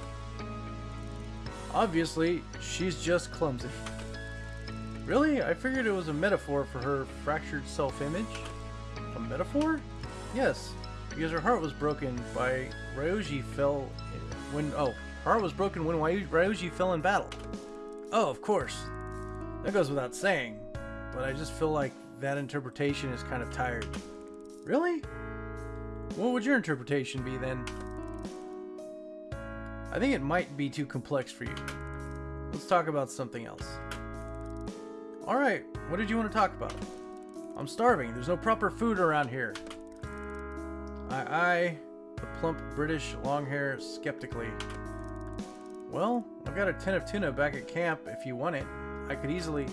Obviously, she's just clumsy. Really? I figured it was a metaphor for her fractured self-image? A metaphor? Yes, because her heart was broken by Ryoji fell when oh her heart was broken when Ryoji fell in battle. Oh, of course. That goes without saying, but I just feel like that interpretation is kind of tired. Really? What would your interpretation be then? I think it might be too complex for you. Let's talk about something else. Alright, what did you want to talk about? I'm starving. There's no proper food around here. I eye the plump British long hair skeptically. Well, I've got a tin of tuna back at camp if you want it. I could easily...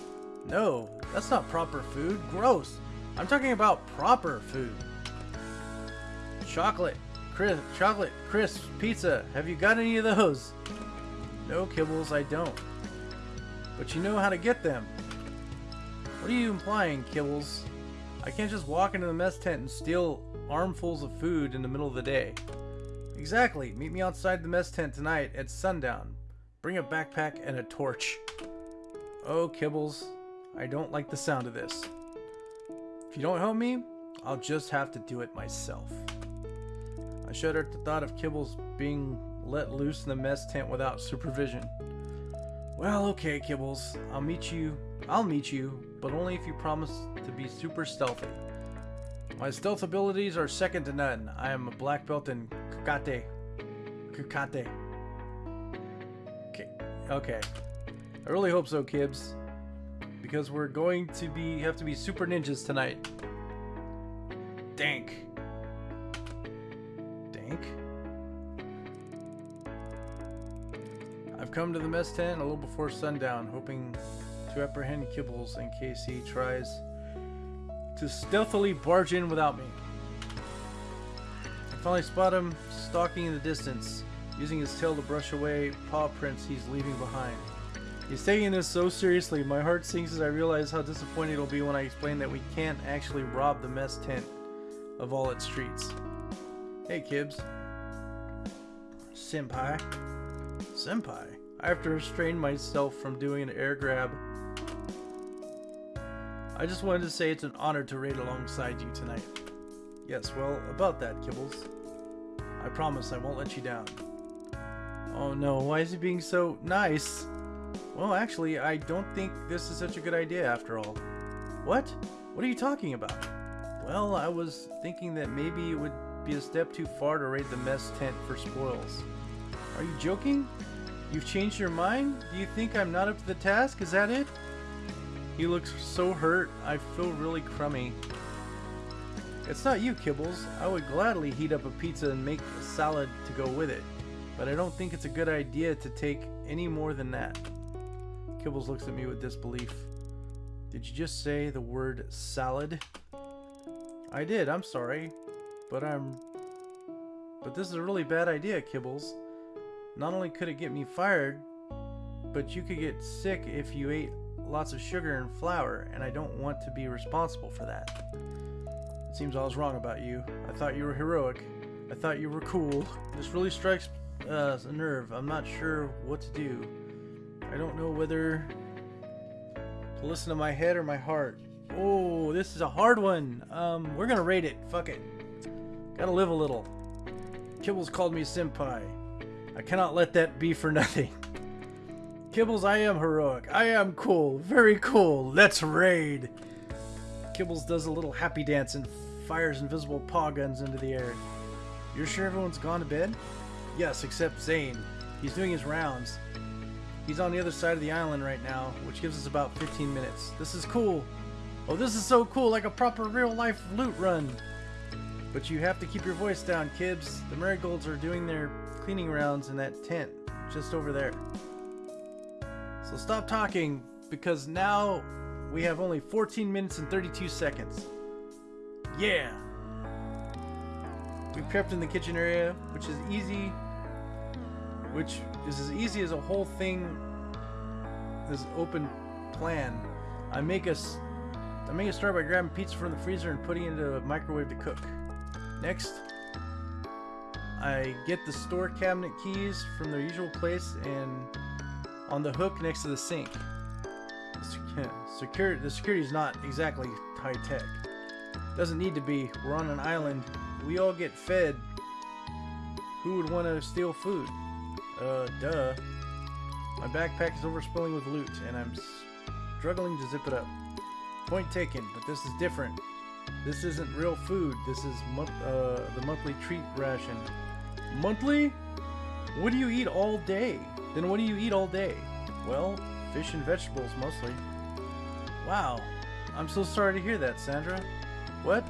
No, that's not proper food. Gross. I'm talking about proper food. Chocolate, crisp, chocolate, crisp, pizza. Have you got any of those? No, Kibbles, I don't. But you know how to get them. What are you implying, Kibbles? I can't just walk into the mess tent and steal armfuls of food in the middle of the day. Exactly. Meet me outside the mess tent tonight at sundown. Bring a backpack and a torch. Oh, Kibbles, I don't like the sound of this. If you don't help me, I'll just have to do it myself. I shudder at the thought of Kibbles being let loose in the mess tent without supervision. Well, okay, Kibbles. I'll meet you. I'll meet you, but only if you promise to be super stealthy. My stealth abilities are second to none. I am a black belt in Kakate. Kakate. Okay. Okay. I really hope so, Kibs. Because we're going to be have to be super ninjas tonight. Dank. Dank? I've come to the mess tent a little before sundown, hoping to apprehend Kibbles in case he tries to stealthily barge in without me. I finally spot him stalking in the distance, using his tail to brush away paw prints he's leaving behind. He's taking this so seriously, my heart sinks as I realize how disappointed it'll be when I explain that we can't actually rob the mess tent of all its treats. Hey, Kibs. Senpai. Senpai? I have to restrain myself from doing an air grab. I just wanted to say it's an honor to raid alongside you tonight. Yes, well, about that, Kibbles. I promise I won't let you down. Oh no, why is he being so nice? Well, actually, I don't think this is such a good idea after all. What? What are you talking about? Well, I was thinking that maybe it would be a step too far to raid the mess tent for spoils. Are you joking? You've changed your mind? Do you think I'm not up to the task? Is that it? He looks so hurt, I feel really crummy. It's not you, Kibbles. I would gladly heat up a pizza and make a salad to go with it, but I don't think it's a good idea to take any more than that. Kibbles looks at me with disbelief. Did you just say the word salad? I did, I'm sorry. But I'm... But this is a really bad idea, Kibbles. Not only could it get me fired, but you could get sick if you ate lots of sugar and flour, and I don't want to be responsible for that. It seems I was wrong about you. I thought you were heroic. I thought you were cool. This really strikes uh, a nerve. I'm not sure what to do. I don't know whether to listen to my head or my heart. Oh, this is a hard one. Um, we're gonna rate it. Fuck it. Gotta live a little. Kibbles called me senpai. I cannot let that be for nothing. Kibbles, I am heroic. I am cool. Very cool. Let's raid. Kibbles does a little happy dance and fires invisible paw guns into the air. You're sure everyone's gone to bed? Yes, except Zane. He's doing his rounds. He's on the other side of the island right now, which gives us about 15 minutes. This is cool. Oh, this is so cool, like a proper real-life loot run. But you have to keep your voice down, kids. The marigolds are doing their cleaning rounds in that tent, just over there. So stop talking, because now we have only 14 minutes and 32 seconds. Yeah! We've crept in the kitchen area, which is easy, which is as easy as a whole thing, this open plan. I make us I make a start by grabbing pizza from the freezer and putting it into a microwave to cook. Next, I get the store cabinet keys from their usual place and on the hook next to the sink. Security, the security is not exactly high tech. Doesn't need to be. We're on an island. We all get fed. Who would want to steal food? Uh, duh. My backpack is overspilling with loot, and I'm struggling to zip it up. Point taken, but this is different. This isn't real food. This is uh, the monthly treat ration. Monthly? What do you eat all day? Then what do you eat all day? Well, fish and vegetables mostly. Wow. I'm so sorry to hear that, Sandra. What?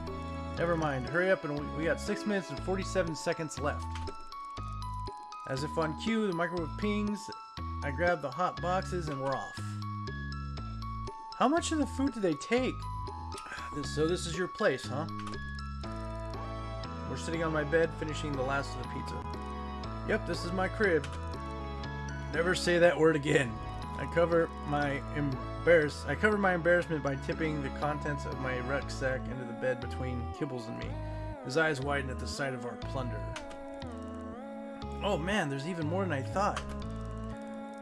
Never mind. Hurry up and we, got 6 minutes and 47 seconds left. As if on cue, the microwave pings. I grab the hot boxes and we're off. How much of the food do they take? So this is your place, huh? We're sitting on my bed finishing the last of the pizza. Yep, this is my crib. Never say that word again. I cover my embarrass I cover my embarrassment by tipping the contents of my rucksack into the bed between Kibbles and me. His eyes widen at the sight of our plunder. Oh man, there's even more than I thought.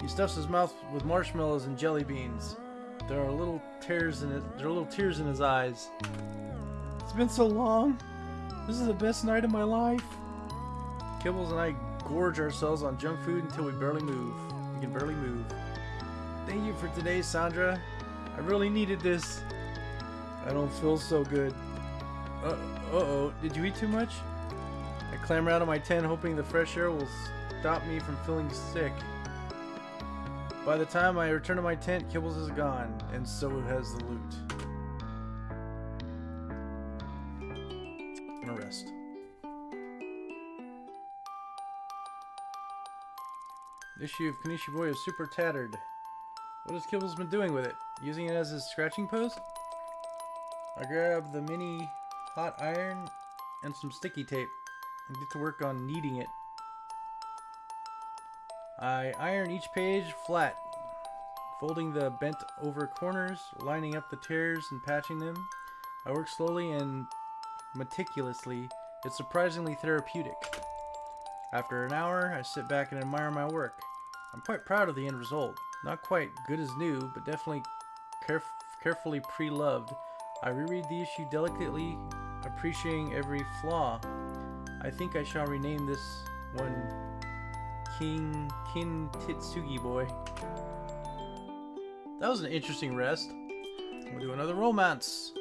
He stuffs his mouth with marshmallows and jelly beans. There are little tears in it. There are little tears in his eyes. It's been so long. This is the best night of my life. Kibbles and I gorge ourselves on junk food until we barely move. We can barely move. Thank you for today, Sandra. I really needed this. I don't feel so good. Uh, uh-oh, did you eat too much? I clamber out of my tent hoping the fresh air will stop me from feeling sick. By the time I return to my tent, Kibbles is gone, and so has the loot. Issue of Kanishi Boy is super tattered. What has Kibbles been doing with it? Using it as his scratching post? I grab the mini hot iron and some sticky tape and get to work on kneading it. I iron each page flat, folding the bent over corners, lining up the tears and patching them. I work slowly and meticulously. It's surprisingly therapeutic. After an hour, I sit back and admire my work. I'm quite proud of the end result. Not quite good as new, but definitely caref carefully pre-loved. I reread the issue delicately, appreciating every flaw. I think I shall rename this one King Kin Titsugi Boy. That was an interesting rest. We'll do another romance.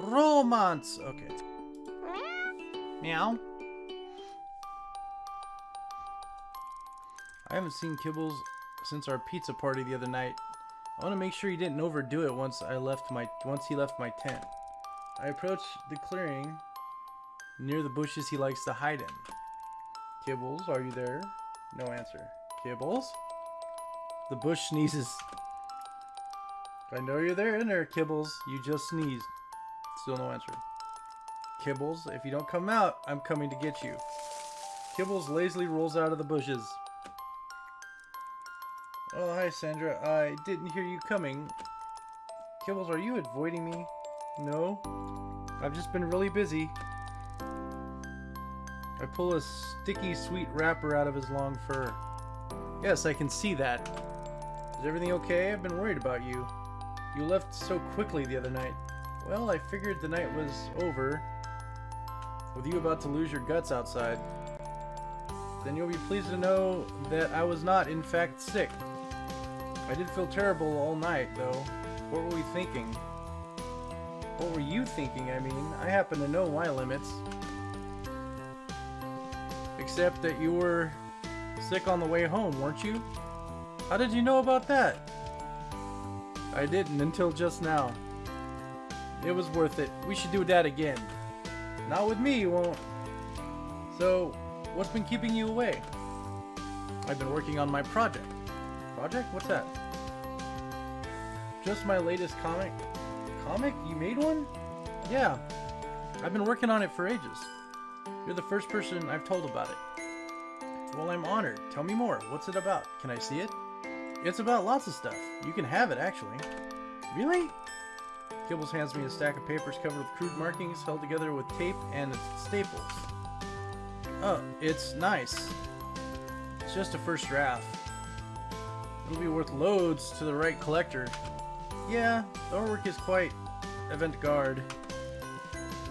Romance! Okay. Meow. I haven't seen Kibbles since our pizza party the other night. I want to make sure he didn't overdo it once I left my once he left my tent. I approach the clearing near the bushes he likes to hide in. Kibbles, are you there? No answer. Kibbles? The bush sneezes. I know you're there in there, Kibbles. You just sneezed. Still no answer. Kibbles, if you don't come out, I'm coming to get you. Kibbles lazily rolls out of the bushes. Oh, hi, Sandra. I didn't hear you coming. Kibbles, are you avoiding me? No. I've just been really busy. I pull a sticky sweet wrapper out of his long fur. Yes, I can see that. Is everything okay? I've been worried about you. You left so quickly the other night. Well, I figured the night was over. With you about to lose your guts outside. Then you'll be pleased to know that I was not, in fact, sick. I did feel terrible all night, though. What were we thinking? What were you thinking, I mean? I happen to know my limits. Except that you were sick on the way home, weren't you? How did you know about that? I didn't until just now. It was worth it. We should do that again. Not with me, you won't. So, what's been keeping you away? I've been working on my project. Project? What's that? Just my latest comic. Comic? You made one? Yeah. I've been working on it for ages. You're the first person I've told about it. Well, I'm honored. Tell me more. What's it about? Can I see it? It's about lots of stuff. You can have it, actually. Really? Kibbles hands me a stack of papers covered with crude markings held together with tape and staples. Oh, it's nice. It's just a first draft. It'll be worth loads to the right collector. Yeah, the artwork is quite avant-garde.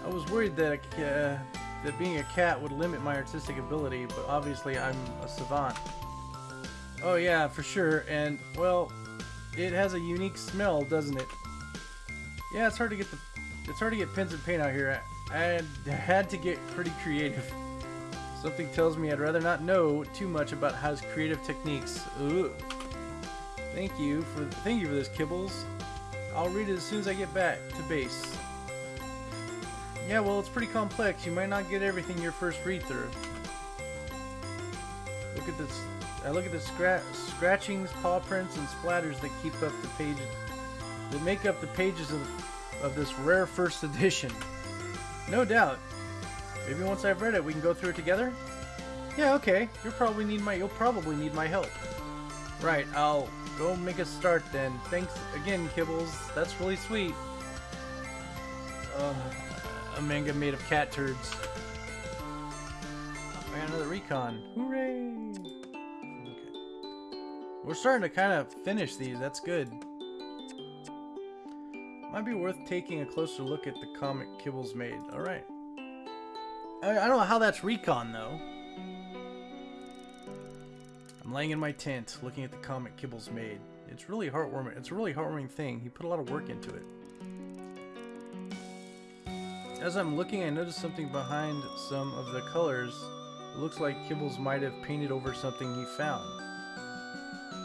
I was worried that uh, that being a cat would limit my artistic ability, but obviously I'm a savant. Oh yeah, for sure, and, well, it has a unique smell, doesn't it? Yeah, it's hard to get the it's hard to get pens and paint out here. I, I had to get pretty creative. Something tells me I'd rather not know too much about his creative techniques. Ugh. Thank you for thank you for this, Kibbles. I'll read it as soon as I get back to base. Yeah, well, it's pretty complex. You might not get everything your first read through. Look at this. I look at the scra scratchings, paw prints, and splatters that keep up the page that make up the pages of, of this rare first edition. No doubt. Maybe once I've read it, we can go through it together? Yeah, okay. You'll probably need my you'll probably need my help. Right, I'll go make a start then. Thanks again, Kibbles. That's really sweet. Uh, a manga made of cat turds. I got another recon. Hooray! Okay. We're starting to kind of finish these. That's good. Might be worth taking a closer look at the comic Kibbles made. Alright. I, I don't know how that's recon, though. I'm laying in my tent, looking at the comic Kibbles made. It's really heartwarming. It's a really heartwarming thing. He put a lot of work into it. As I'm looking, I notice something behind some of the colors. It looks like Kibbles might have painted over something he found.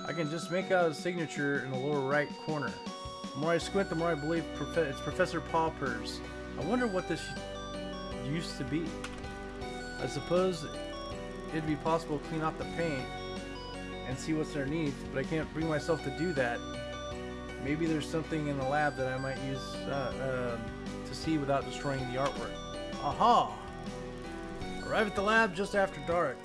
I can just make out his signature in the lower right corner. The more I squint, the more I believe prof it's Professor Popper's. I wonder what this used to be. I suppose it'd be possible to clean off the paint and see what's underneath, but I can't bring myself to do that. Maybe there's something in the lab that I might use uh, uh, to see without destroying the artwork. Aha! Arrive at the lab just after dark,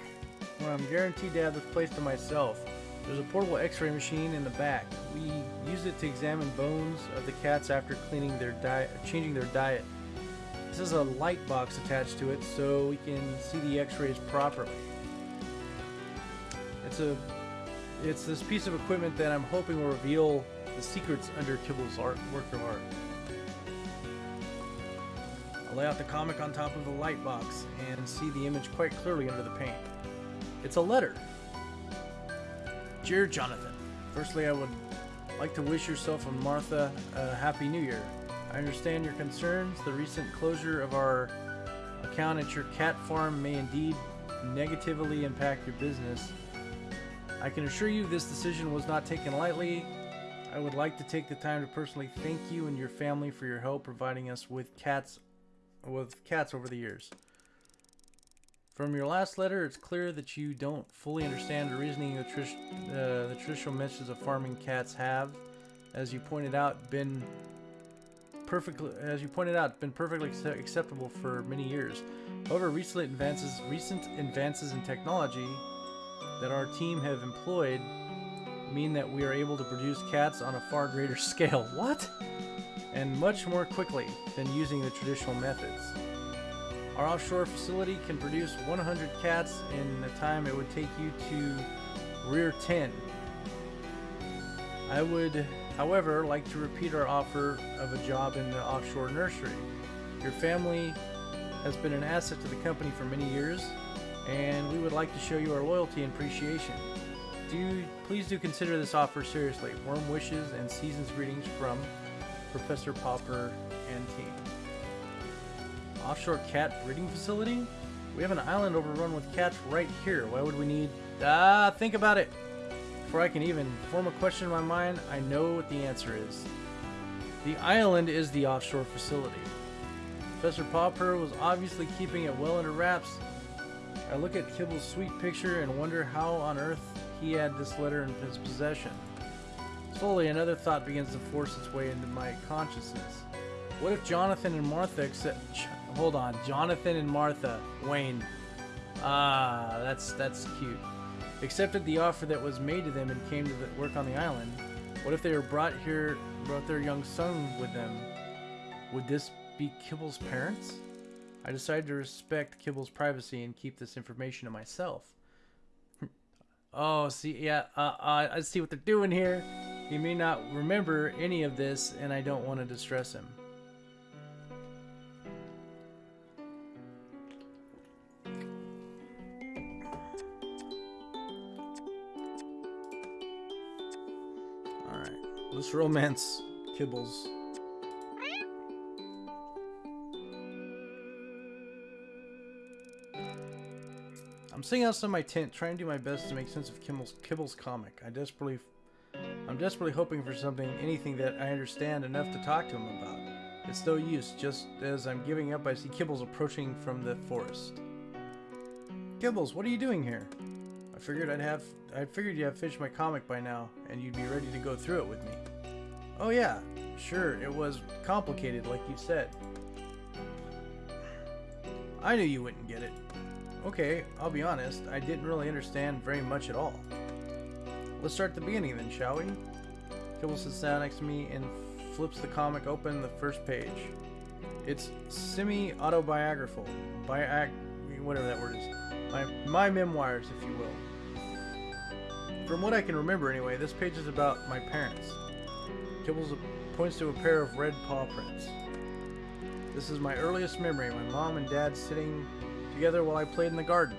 when I'm guaranteed to have this place to myself. There's a portable x-ray machine in the back. We use it to examine bones of the cats after cleaning their diet, changing their diet. This has a light box attached to it so we can see the x-rays properly. It's a it's this piece of equipment that I'm hoping will reveal the secrets under Kibble's art work of art. I'll lay out the comic on top of the light box and see the image quite clearly under the paint. It's a letter. Dear Jonathan, firstly I would like to wish yourself and Martha a happy new year. I understand your concerns. The recent closure of our account at your cat farm may indeed negatively impact your business. I can assure you this decision was not taken lightly. I would like to take the time to personally thank you and your family for your help providing us with cats with cats over the years. From your last letter, it's clear that you don't fully understand the reasoning the, tr uh, the traditional methods of farming cats have, as you pointed out, been perfectly, as you pointed out, been perfectly acceptable for many years. However, recent advances, recent advances in technology that our team have employed mean that we are able to produce cats on a far greater scale. What? And much more quickly than using the traditional methods. Our offshore facility can produce 100 cats in the time it would take you to rear 10. I would, however, like to repeat our offer of a job in the offshore nursery. Your family has been an asset to the company for many years, and we would like to show you our loyalty and appreciation. Do please do consider this offer seriously. Warm wishes and season's greetings from Professor Popper and team offshore cat breeding facility? We have an island overrun with cats right here. Why would we need... Ah, think about it. Before I can even form a question in my mind, I know what the answer is. The island is the offshore facility. Professor Popper was obviously keeping it well under wraps. I look at Kibble's sweet picture and wonder how on earth he had this letter in his possession. Slowly, another thought begins to force its way into my consciousness. What if Jonathan and Martha accept hold on. Jonathan and Martha. Wayne. Ah, that's that's cute. Accepted the offer that was made to them and came to work on the island. What if they were brought here, brought their young son with them? Would this be Kibble's parents? I decided to respect Kibble's privacy and keep this information to myself. oh, see, yeah, uh, uh, I see what they're doing here. He may not remember any of this, and I don't want to distress him. Alright, let's romance Kibbles. I'm sitting outside my tent, trying to do my best to make sense of Kibble's, Kibble's comic. I desperately, I'm desperately hoping for something, anything that I understand enough to talk to him about. It's no use. Just as I'm giving up, I see Kibbles approaching from the forest. Kibbles, what are you doing here? I figured I'd have, I figured you'd have finished my comic by now, and you'd be ready to go through it with me. Oh yeah, Sure, it was complicated, like you said. I knew you wouldn't get it. Okay, I'll be honest, I didn't really understand very much at all. Let's start at the beginning then, shall we? Kibble sits down next to me and flips the comic open the first page. It's semi-autobiographical, biog, whatever that word is. My, my memoirs, if you will. From what I can remember anyway, this page is about my parents. Kibbles points to a pair of red paw prints. This is my earliest memory, my mom and dad sitting together while I played in the garden.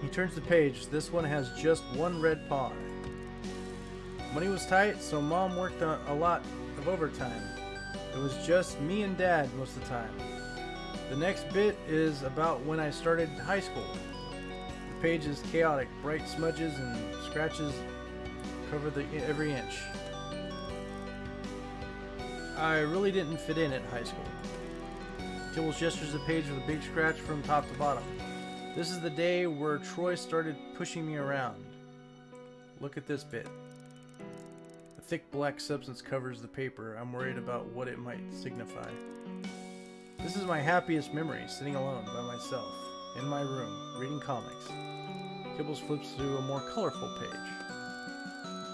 He turns the page. This one has just one red paw. Money was tight, so mom worked a, lot of overtime. It was just me and dad most of the time. The next bit is about when I started high school. The page is chaotic. Bright smudges and scratches cover the every inch. I really didn't fit in at high school. Tibbles gestures the page with a big scratch from top to bottom. This is the day where Troy started pushing me around. Look at this bit. A thick black substance covers the paper. I'm worried about what it might signify. This is my happiest memory, sitting alone by myself, in my room, reading comics. Kibbles flips to a more colorful page.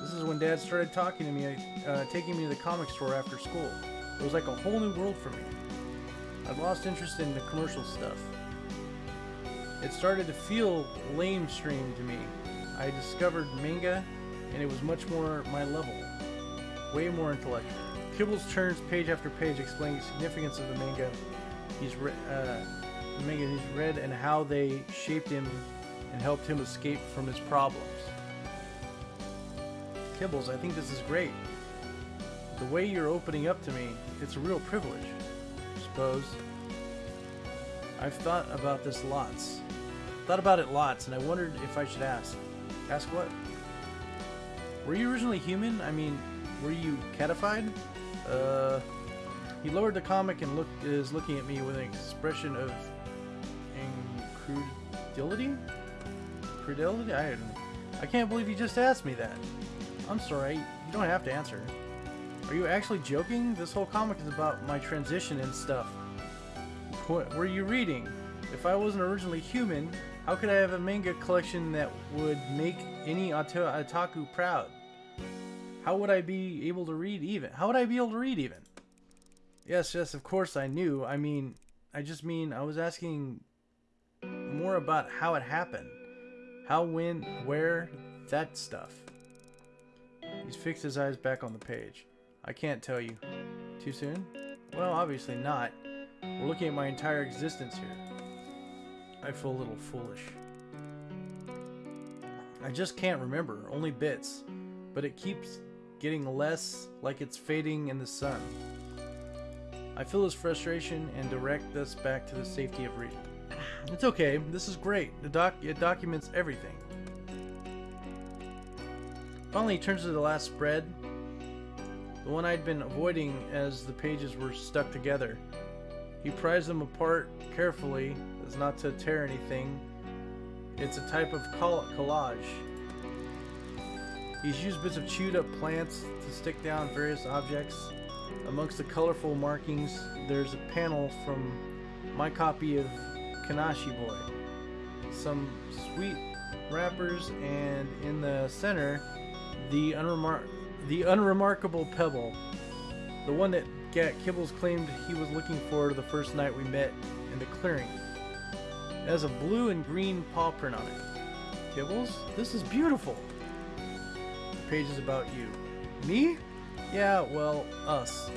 This is when Dad started talking to me, uh, taking me to the comic store after school. It was like a whole new world for me. I'd lost interest in the commercial stuff. It started to feel lamestream to me. I discovered manga, and it was much more my level. Way more intellectual. Kibbles turns page after page explaining the significance of the manga he's re uh, the manga he's read and how they shaped him and helped him escape from his problems. Kibbles, I think this is great. The way you're opening up to me, it's a real privilege, suppose. I've thought about this lots. Thought about it lots, and I wondered if I should ask. Ask what? Were you originally human? I mean, were you catified? Uh, he lowered the comic and looked is looking at me with an expression of incredulity. Credulity? I I can't believe you just asked me that. I'm sorry, you don't have to answer. Are you actually joking? This whole comic is about my transition and stuff. What were you reading? If I wasn't originally human, how could I have a manga collection that would make any otaku proud? How would I be able to read even? How would I be able to read even? Yes, yes, of course I knew. I mean, I just mean I was asking more about how it happened. How, when, where, that stuff. He's fixed his eyes back on the page. I can't tell you. Too soon? Well, obviously not. We're looking at my entire existence here. I feel a little foolish. I just can't remember, only bits. But it keeps getting less like it's fading in the sun. I feel his frustration and direct us back to the safety of reading. It's okay, this is great. The doc it documents everything. Finally, he turns to the last spread, the one I'd been avoiding as the pages were stuck together. He pries them apart carefully as not to tear anything. It's a type of collage. He's used bits of chewed up plants to stick down various objects. Amongst the colorful markings, there's a panel from my copy of Kanashi Boy. Some sweet wrappers, and in the center, the, unremar the unremarkable pebble. The one that Gat Kibbles claimed he was looking for the first night we met in the clearing. It has a blue and green paw print on it. Kibbles, this is beautiful. The page is about you. Me? Yeah, well, us.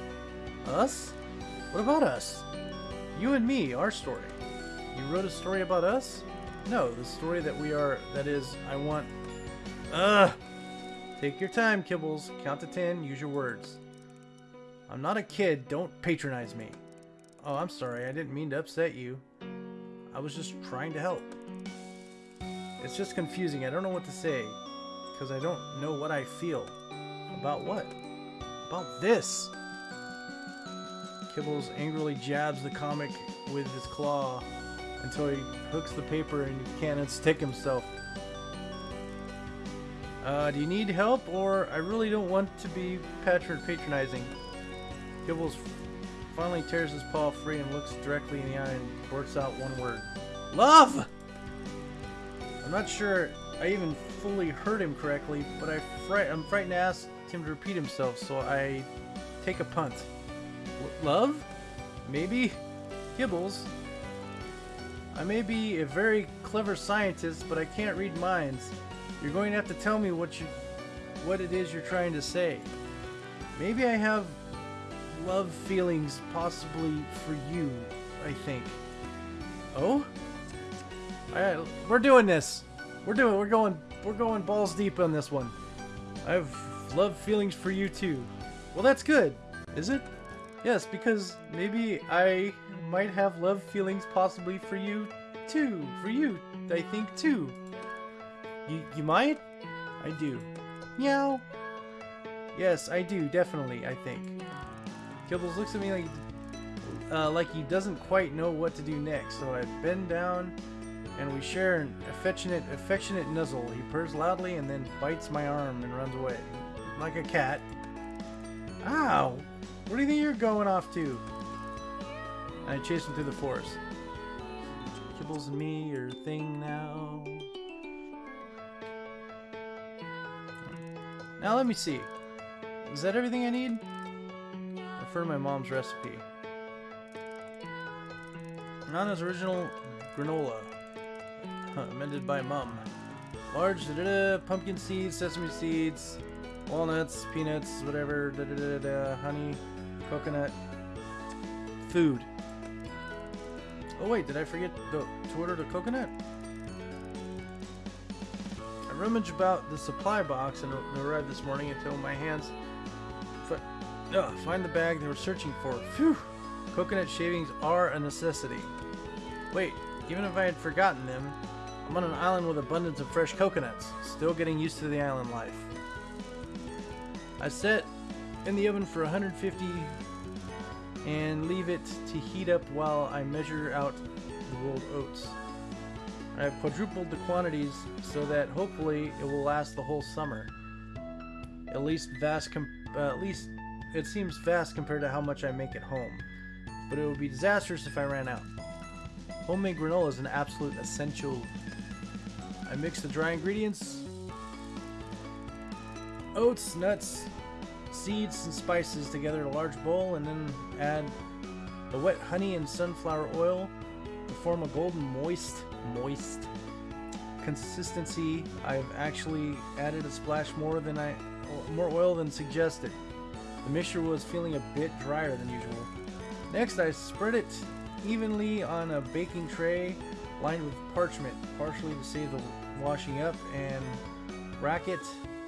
Us? What about us? You and me, our story. You wrote a story about us? No, the story that we are, that is, I want... Ugh! Take your time, Kibbles. Count to ten, use your words. I'm not a kid, don't patronize me. Oh, I'm sorry, I didn't mean to upset you. I was just trying to help. It's just confusing, I don't know what to say. Because I don't know what I feel. About what? About this! Kibbles angrily jabs the comic with his claw until he hooks the paper and he can't unstick himself. Uh, do you need help, or I really don't want to be patron patronizing? Kibbles finally tears his paw free and looks directly in the eye and blurts out one word. Love! I'm not sure I even fully heard him correctly, but I fright I'm frightened to ask him to repeat himself, so I take a punt. love? Maybe? Kibbles? I may be a very clever scientist, but I can't read minds. You're going to have to tell me what you, what it is you're trying to say. Maybe I have love feelings, possibly for you. I think. Oh? Alright, we're doing this. We're doing. We're going. We're going balls deep on this one. I have love feelings for you too. Well, that's good. Is it? Yes, because maybe I might have love feelings possibly for you too. For you, I think too. You, you might? I do. Meow. Yes, I do, definitely, I think. Kibbles looks at me like, uh, like he doesn't quite know what to do next, so I bend down and we share an affectionate, affectionate nuzzle. He purrs loudly and then bites my arm and runs away. Like a cat. Ow! Where do you think you're going off to? And I chase him through the forest. Kibbles and me are thing now. Now let me see. Is that everything I need? Refer to my mom's recipe. Nana's original granola. amended by mom. Large da, da, da, pumpkin seeds, sesame seeds, walnuts, peanuts, whatever, da, da, da, da, honey, coconut, food. Oh wait, did I forget the, to order the coconut? Rummage about the supply box and arrived this morning until my hands uh, find the bag they were searching for. Phew! Coconut shavings are a necessity. Wait, even if I had forgotten them, I'm on an island with abundance of fresh coconuts, still getting used to the island life. I set in the oven for 150 and leave it to heat up while I measure out the rolled oats. I've quadrupled the quantities so that hopefully it will last the whole summer. At least vast uh, at least it seems vast compared to how much I make at home. But it would be disastrous if I ran out. Homemade granola is an absolute essential. I mix the dry ingredients, oats, nuts, seeds, and spices together in a large bowl and then add the wet honey and sunflower oil to form a golden moist moist consistency. I've actually added a splash more than I more oil than suggested. The mixture was feeling a bit drier than usual. Next, I spread it evenly on a baking tray lined with parchment, partially to save the washing up, and rack it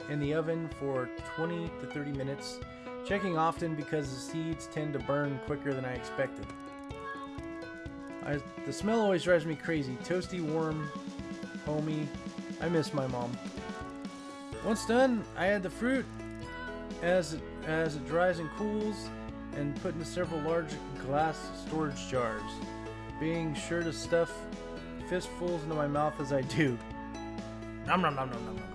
in the oven for 20 to 30 minutes, checking often because the seeds tend to burn quicker than I expected. I, the smell always drives me crazy. Toasty, warm, homey. I miss my mom. Once done, I add the fruit as it, as it dries and cools and put into several large glass storage jars, being sure to stuff fistfuls into my mouth as I do. Nom nom nom nom nom nom.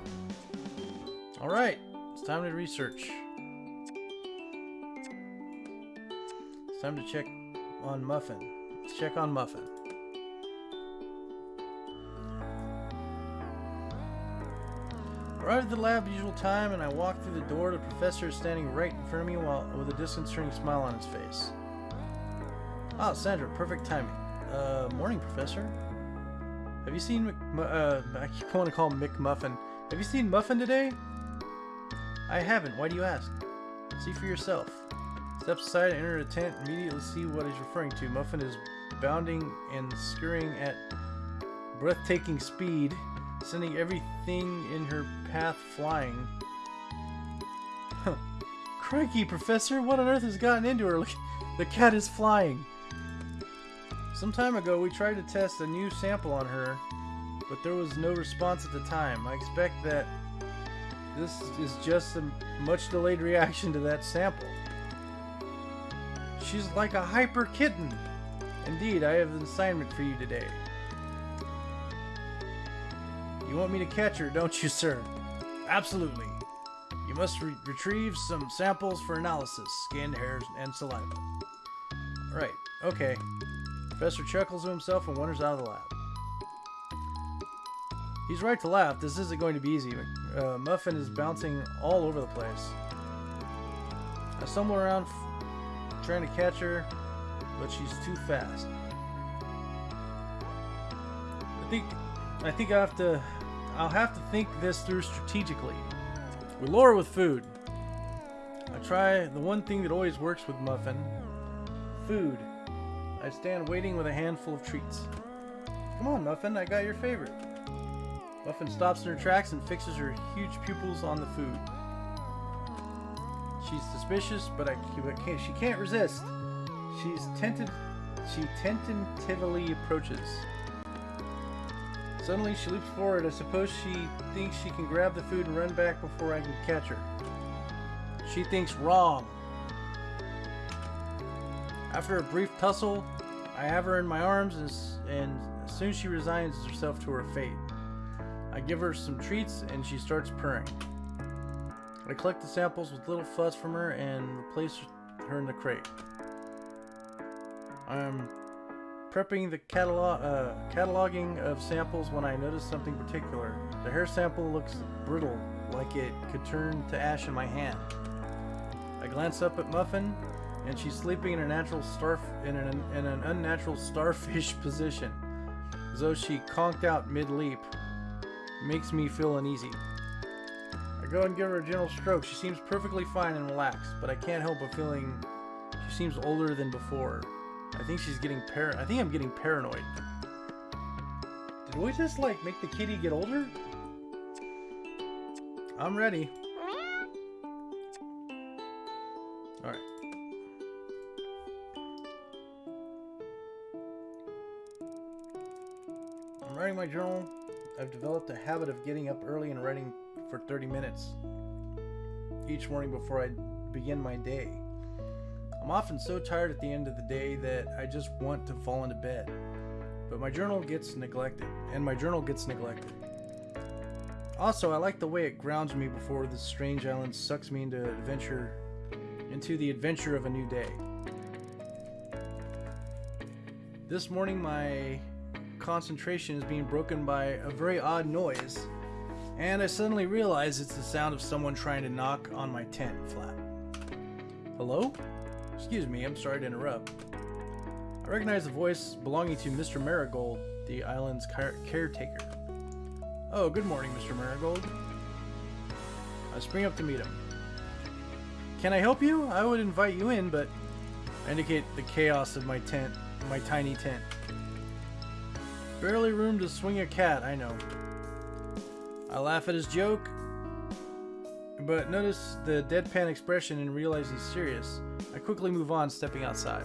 Alright, it's time to research. It's time to check on Muffin. Let's check on Muffin. Arrived at the lab usual time, and I walked through the door. The professor is standing right in front of me while with a disconcerting smile on his face. Ah, Sandra, perfect timing. Uh, morning, Professor. Have you seen Mc, uh, I keep wanting to call him McMuffin. Have you seen Muffin today? I haven't. Why do you ask? See for yourself. Steps aside and enter a tent. Immediately see what he's referring to. Muffin is bounding and scurrying at breathtaking speed, sending everything in her path flying. Crikey, Professor, what on earth has gotten into her? The cat is flying. Some time ago, we tried to test a new sample on her, but there was no response at the time. I expect that this is just a much delayed reaction to that sample. She's like a hyper kitten. Indeed, I have an assignment for you today. You want me to catch her, don't you, sir? Absolutely. You must re- retrieve some samples for analysis skin, hairs, and saliva. Right, okay. Professor chuckles to himself and wanders out of the lab. He's right to laugh. This isn't going to be easy. Uh, Muffin is bouncing all over the place. I stumble around trying to catch her, but she's too fast. I think I think I have to I'll have to think this through strategically. We lure with food. I try the one thing that always works with Muffin. Food. I stand waiting with a handful of treats. Come on, Muffin, I got your favorite. Muffin stops in her tracks and fixes her huge pupils on the food. She's suspicious, but I but can't, she can't resist. She's tented, she tentatively approaches. Suddenly, she leaps forward. I suppose she thinks she can grab the food and run back before I can catch her. She thinks wrong. After a brief tussle, I have her in my arms, and, and soon she resigns herself to her fate. I give her some treats, and she starts purring. I collect the samples with little fuss from her and replace her in the crate. I'm prepping the catalog, uh, cataloging of samples when I notice something particular. The hair sample looks brittle, like it could turn to ash in my hand. I glance up at Muffin, and she's sleeping in a natural starf in an, in an unnatural starfish position, as though she conked out mid-leap. Makes me feel uneasy. I go and give her a gentle stroke. She seems perfectly fine and relaxed, but I can't help but feeling she seems older than before. I think she's getting par- I think I'm getting paranoid. Did we just like make the kitty get older? I'm ready. Alright. I'm writing my journal. I've developed a habit of getting up early and writing for 30 minutes each morning before I begin my day. I'm often so tired at the end of the day that I just want to fall into bed. But my journal gets neglected, and my journal gets neglected. Also, I like the way it grounds me before this strange island sucks me into adventure into the adventure of a new day. This morning my concentration is being broken by a very odd noise, and I suddenly realize it's the sound of someone trying to knock on my tent flap. Hello? Excuse me, I'm sorry to interrupt. I recognize the voice belonging to Mr. Marigold, the island's car- caretaker. Oh, good morning, Mr. Marigold. I spring up to meet him. Can I help you? I would invite you in, but I indicate the chaos of my tent, my tiny tent. Barely room to swing a cat, I know. I laugh at his joke, but notice the deadpan expression and realize he's serious. I quickly move on, stepping outside.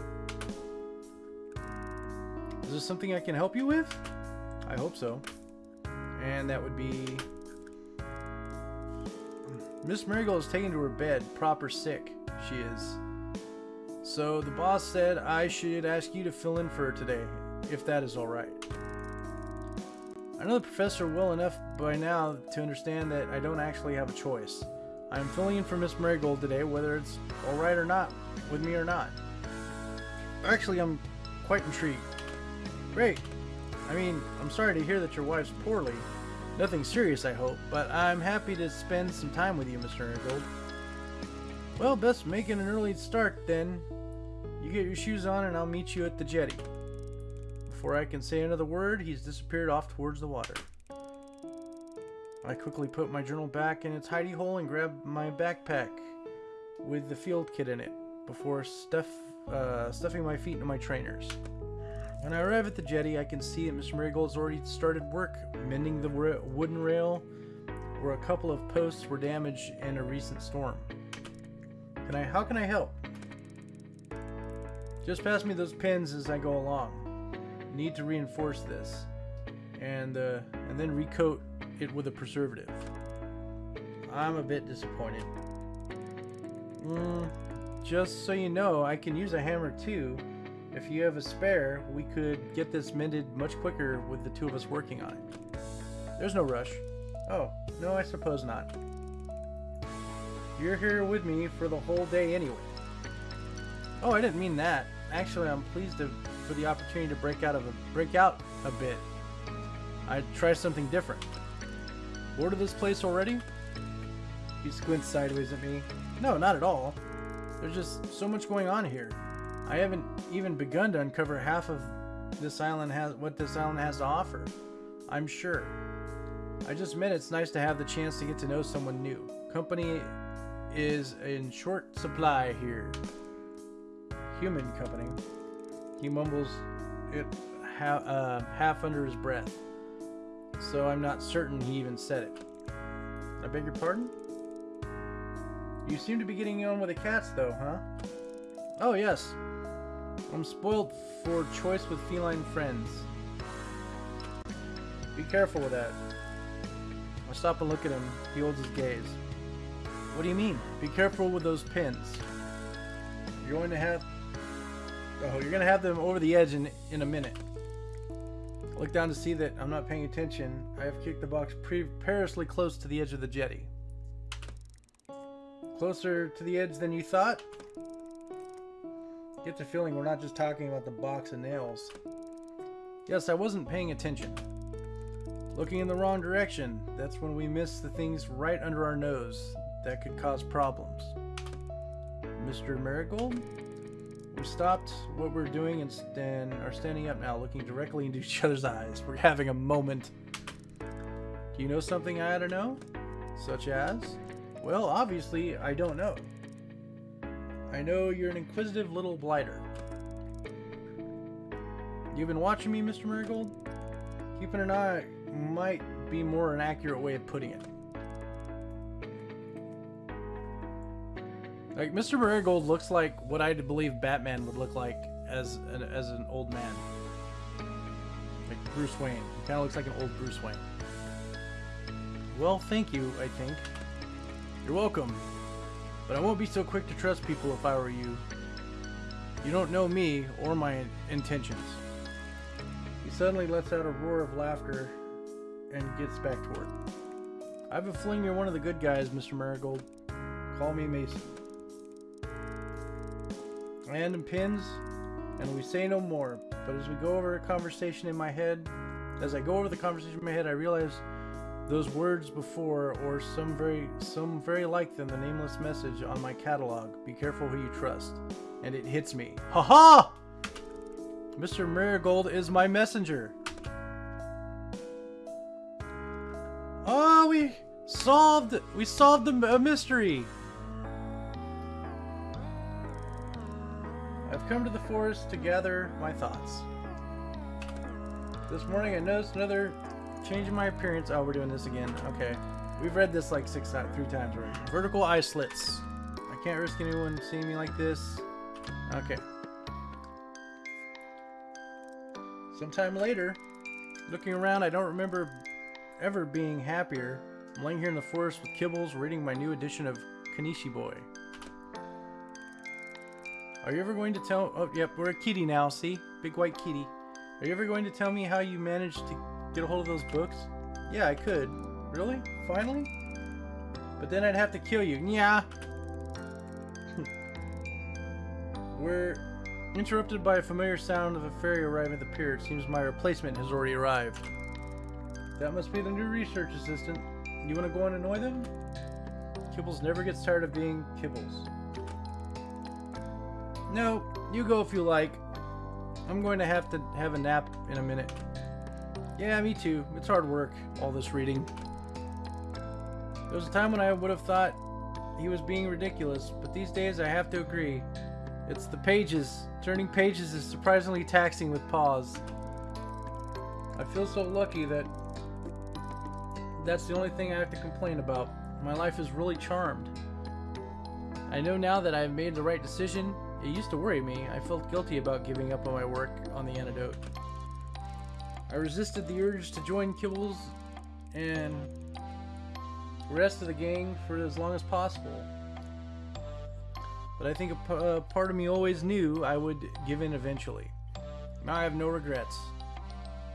Is there something I can help you with? I hope so. And that would be... Hmm, Miss Marigold is taken to her bed, proper sick. She is. So the boss said I should ask you to fill in for her today, if that is alright. I know the professor well enough by now to understand that I don't actually have a choice. I am filling in for Miss Marigold today, whether it's alright or not, with me or not. Actually, I'm quite intrigued. Great. I mean, I'm sorry to hear that your wife's poorly. Nothing serious, I hope, but I'm happy to spend some time with you, Mr. Marigold. Well, best making an early start then. You get your shoes on and I'll meet you at the jetty. Before I can say another word, he's disappeared off towards the water. I quickly put my journal back in its hidey hole and grab my backpack with the field kit in it before stuff, uh, stuffing my feet into my trainers. When I arrive at the jetty, I can see that Mr. Marigold's already started work mending the wooden rail where a couple of posts were damaged in a recent storm. Can I? How can I help? Just pass me those pins as I go along. Need to reinforce this, and uh, and then recoat it with a preservative. I'm a bit disappointed. Mm, just so you know, I can use a hammer too. If you have a spare, we could get this mended much quicker with the two of us working on it. There's no rush. Oh, no, I suppose not. You're here with me for the whole day anyway. Oh, I didn't mean that. Actually, I'm pleased to, for the opportunity to break out of a break out a bit. I'd try something different. Bored of this place already? He squints sideways at me. No, not at all. There's just so much going on here. I haven't even begun to uncover half of this island has what this island has to offer. I'm sure. I just meant it's nice to have the chance to get to know someone new. Company is in short supply here. Human company. He mumbles it ha uh, half under his breath. So I'm not certain he even said it. I beg your pardon? You seem to be getting on with the cats though, huh? Oh yes. I'm spoiled for choice with feline friends. Be careful with that. I stop and look at him. He holds his gaze. What do you mean? Be careful with those pins. You're going to have... Oh, you're going to have them over the edge in, in a minute. Look down to see that I'm not paying attention. I have kicked the box perilously close to the edge of the jetty. Closer to the edge than you thought? Get the feeling we're not just talking about the box of nails. Yes, I wasn't paying attention. Looking in the wrong direction, that's when we miss the things right under our nose that could cause problems. Mr. Marigold? We stopped what we're doing and are standing up now, looking directly into each other's eyes. We're having a moment. Do you know something I ought to know? Such as? Well, obviously, I don't know. I know you're an inquisitive little blighter. You've been watching me, Mr. Marigold? Keeping an eye might be more an accurate way of putting it. Like Mr. Marigold looks like what I believe Batman would look like as an, as an old man. Like Bruce Wayne. He kind of looks like an old Bruce Wayne. Well, thank you, I think. You're welcome. But I won't be so quick to trust people if I were you. You don't know me or my intentions. He suddenly lets out a roar of laughter and gets back to work. I have a feeling you're one of the good guys, Mr. Marigold. Call me Mason. And pins, and we say no more. But as we go over a conversation in my head, as I go over the conversation in my head, I realize those words before, or some very, some very like them, the nameless message on my catalog. Be careful who you trust. And it hits me. Ha ha! Mr. Marigold is my messenger. Oh, we solved, we solved a mystery. I've come to the forest to gather my thoughts. This morning I noticed another change in my appearance. Oh, we're doing this again. Okay. We've read this like six times, three times already. Vertical eye slits. I can't risk anyone seeing me like this. Okay. Sometime later, looking around, I don't remember ever being happier. I'm laying here in the forest with Kibbles, reading my new edition of Kanishi Boy. Are you ever going to tell... Oh, yep, we're a kitty now, see? Big white kitty. Are you ever going to tell me how you managed to get a hold of those books? Yeah, I could. Really? Finally? But then I'd have to kill you. Yeah. we're interrupted by a familiar sound of a ferry arriving at the pier. It seems my replacement has already arrived. That must be the new research assistant. You want to go and annoy them? Kibbles never gets tired of being Kibbles. No, you go if you like. I'm going to have to have a nap in a minute. Yeah, me too. It's hard work, all this reading. There was a time when I would have thought he was being ridiculous, but these days I have to agree. It's the pages. Turning pages is surprisingly taxing with paws. I feel so lucky that that's the only thing I have to complain about. My life is really charmed. I know now that I have made the right decision it used to worry me. I felt guilty about giving up on my work on the antidote. I resisted the urge to join Kibbles and the rest of the gang for as long as possible. But I think a uh, part of me always knew I would give in eventually. Now I have no regrets.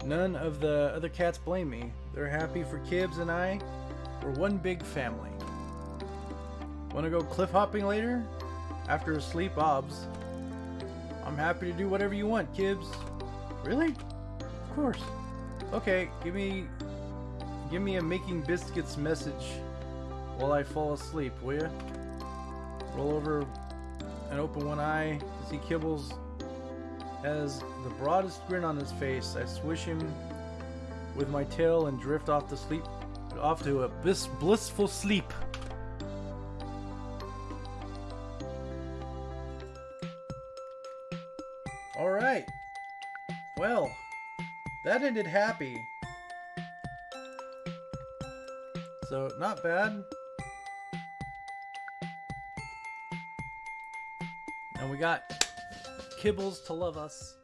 None of the other cats blame me. They're happy for Kibbs and I. We're one big family. Wanna go cliff hopping later? After a sleep, obs. I'm happy to do whatever you want, Kibbs. Really? Of course. Okay, give me give me a making biscuits message while I fall asleep, will ya? Roll over and open one eye to see Kibbles has the broadest grin on his face. I swish him with my tail and drift off to sleep off to a bliss, blissful sleep. Well, that ended happy. So, not bad. And we got Kibbles to love us.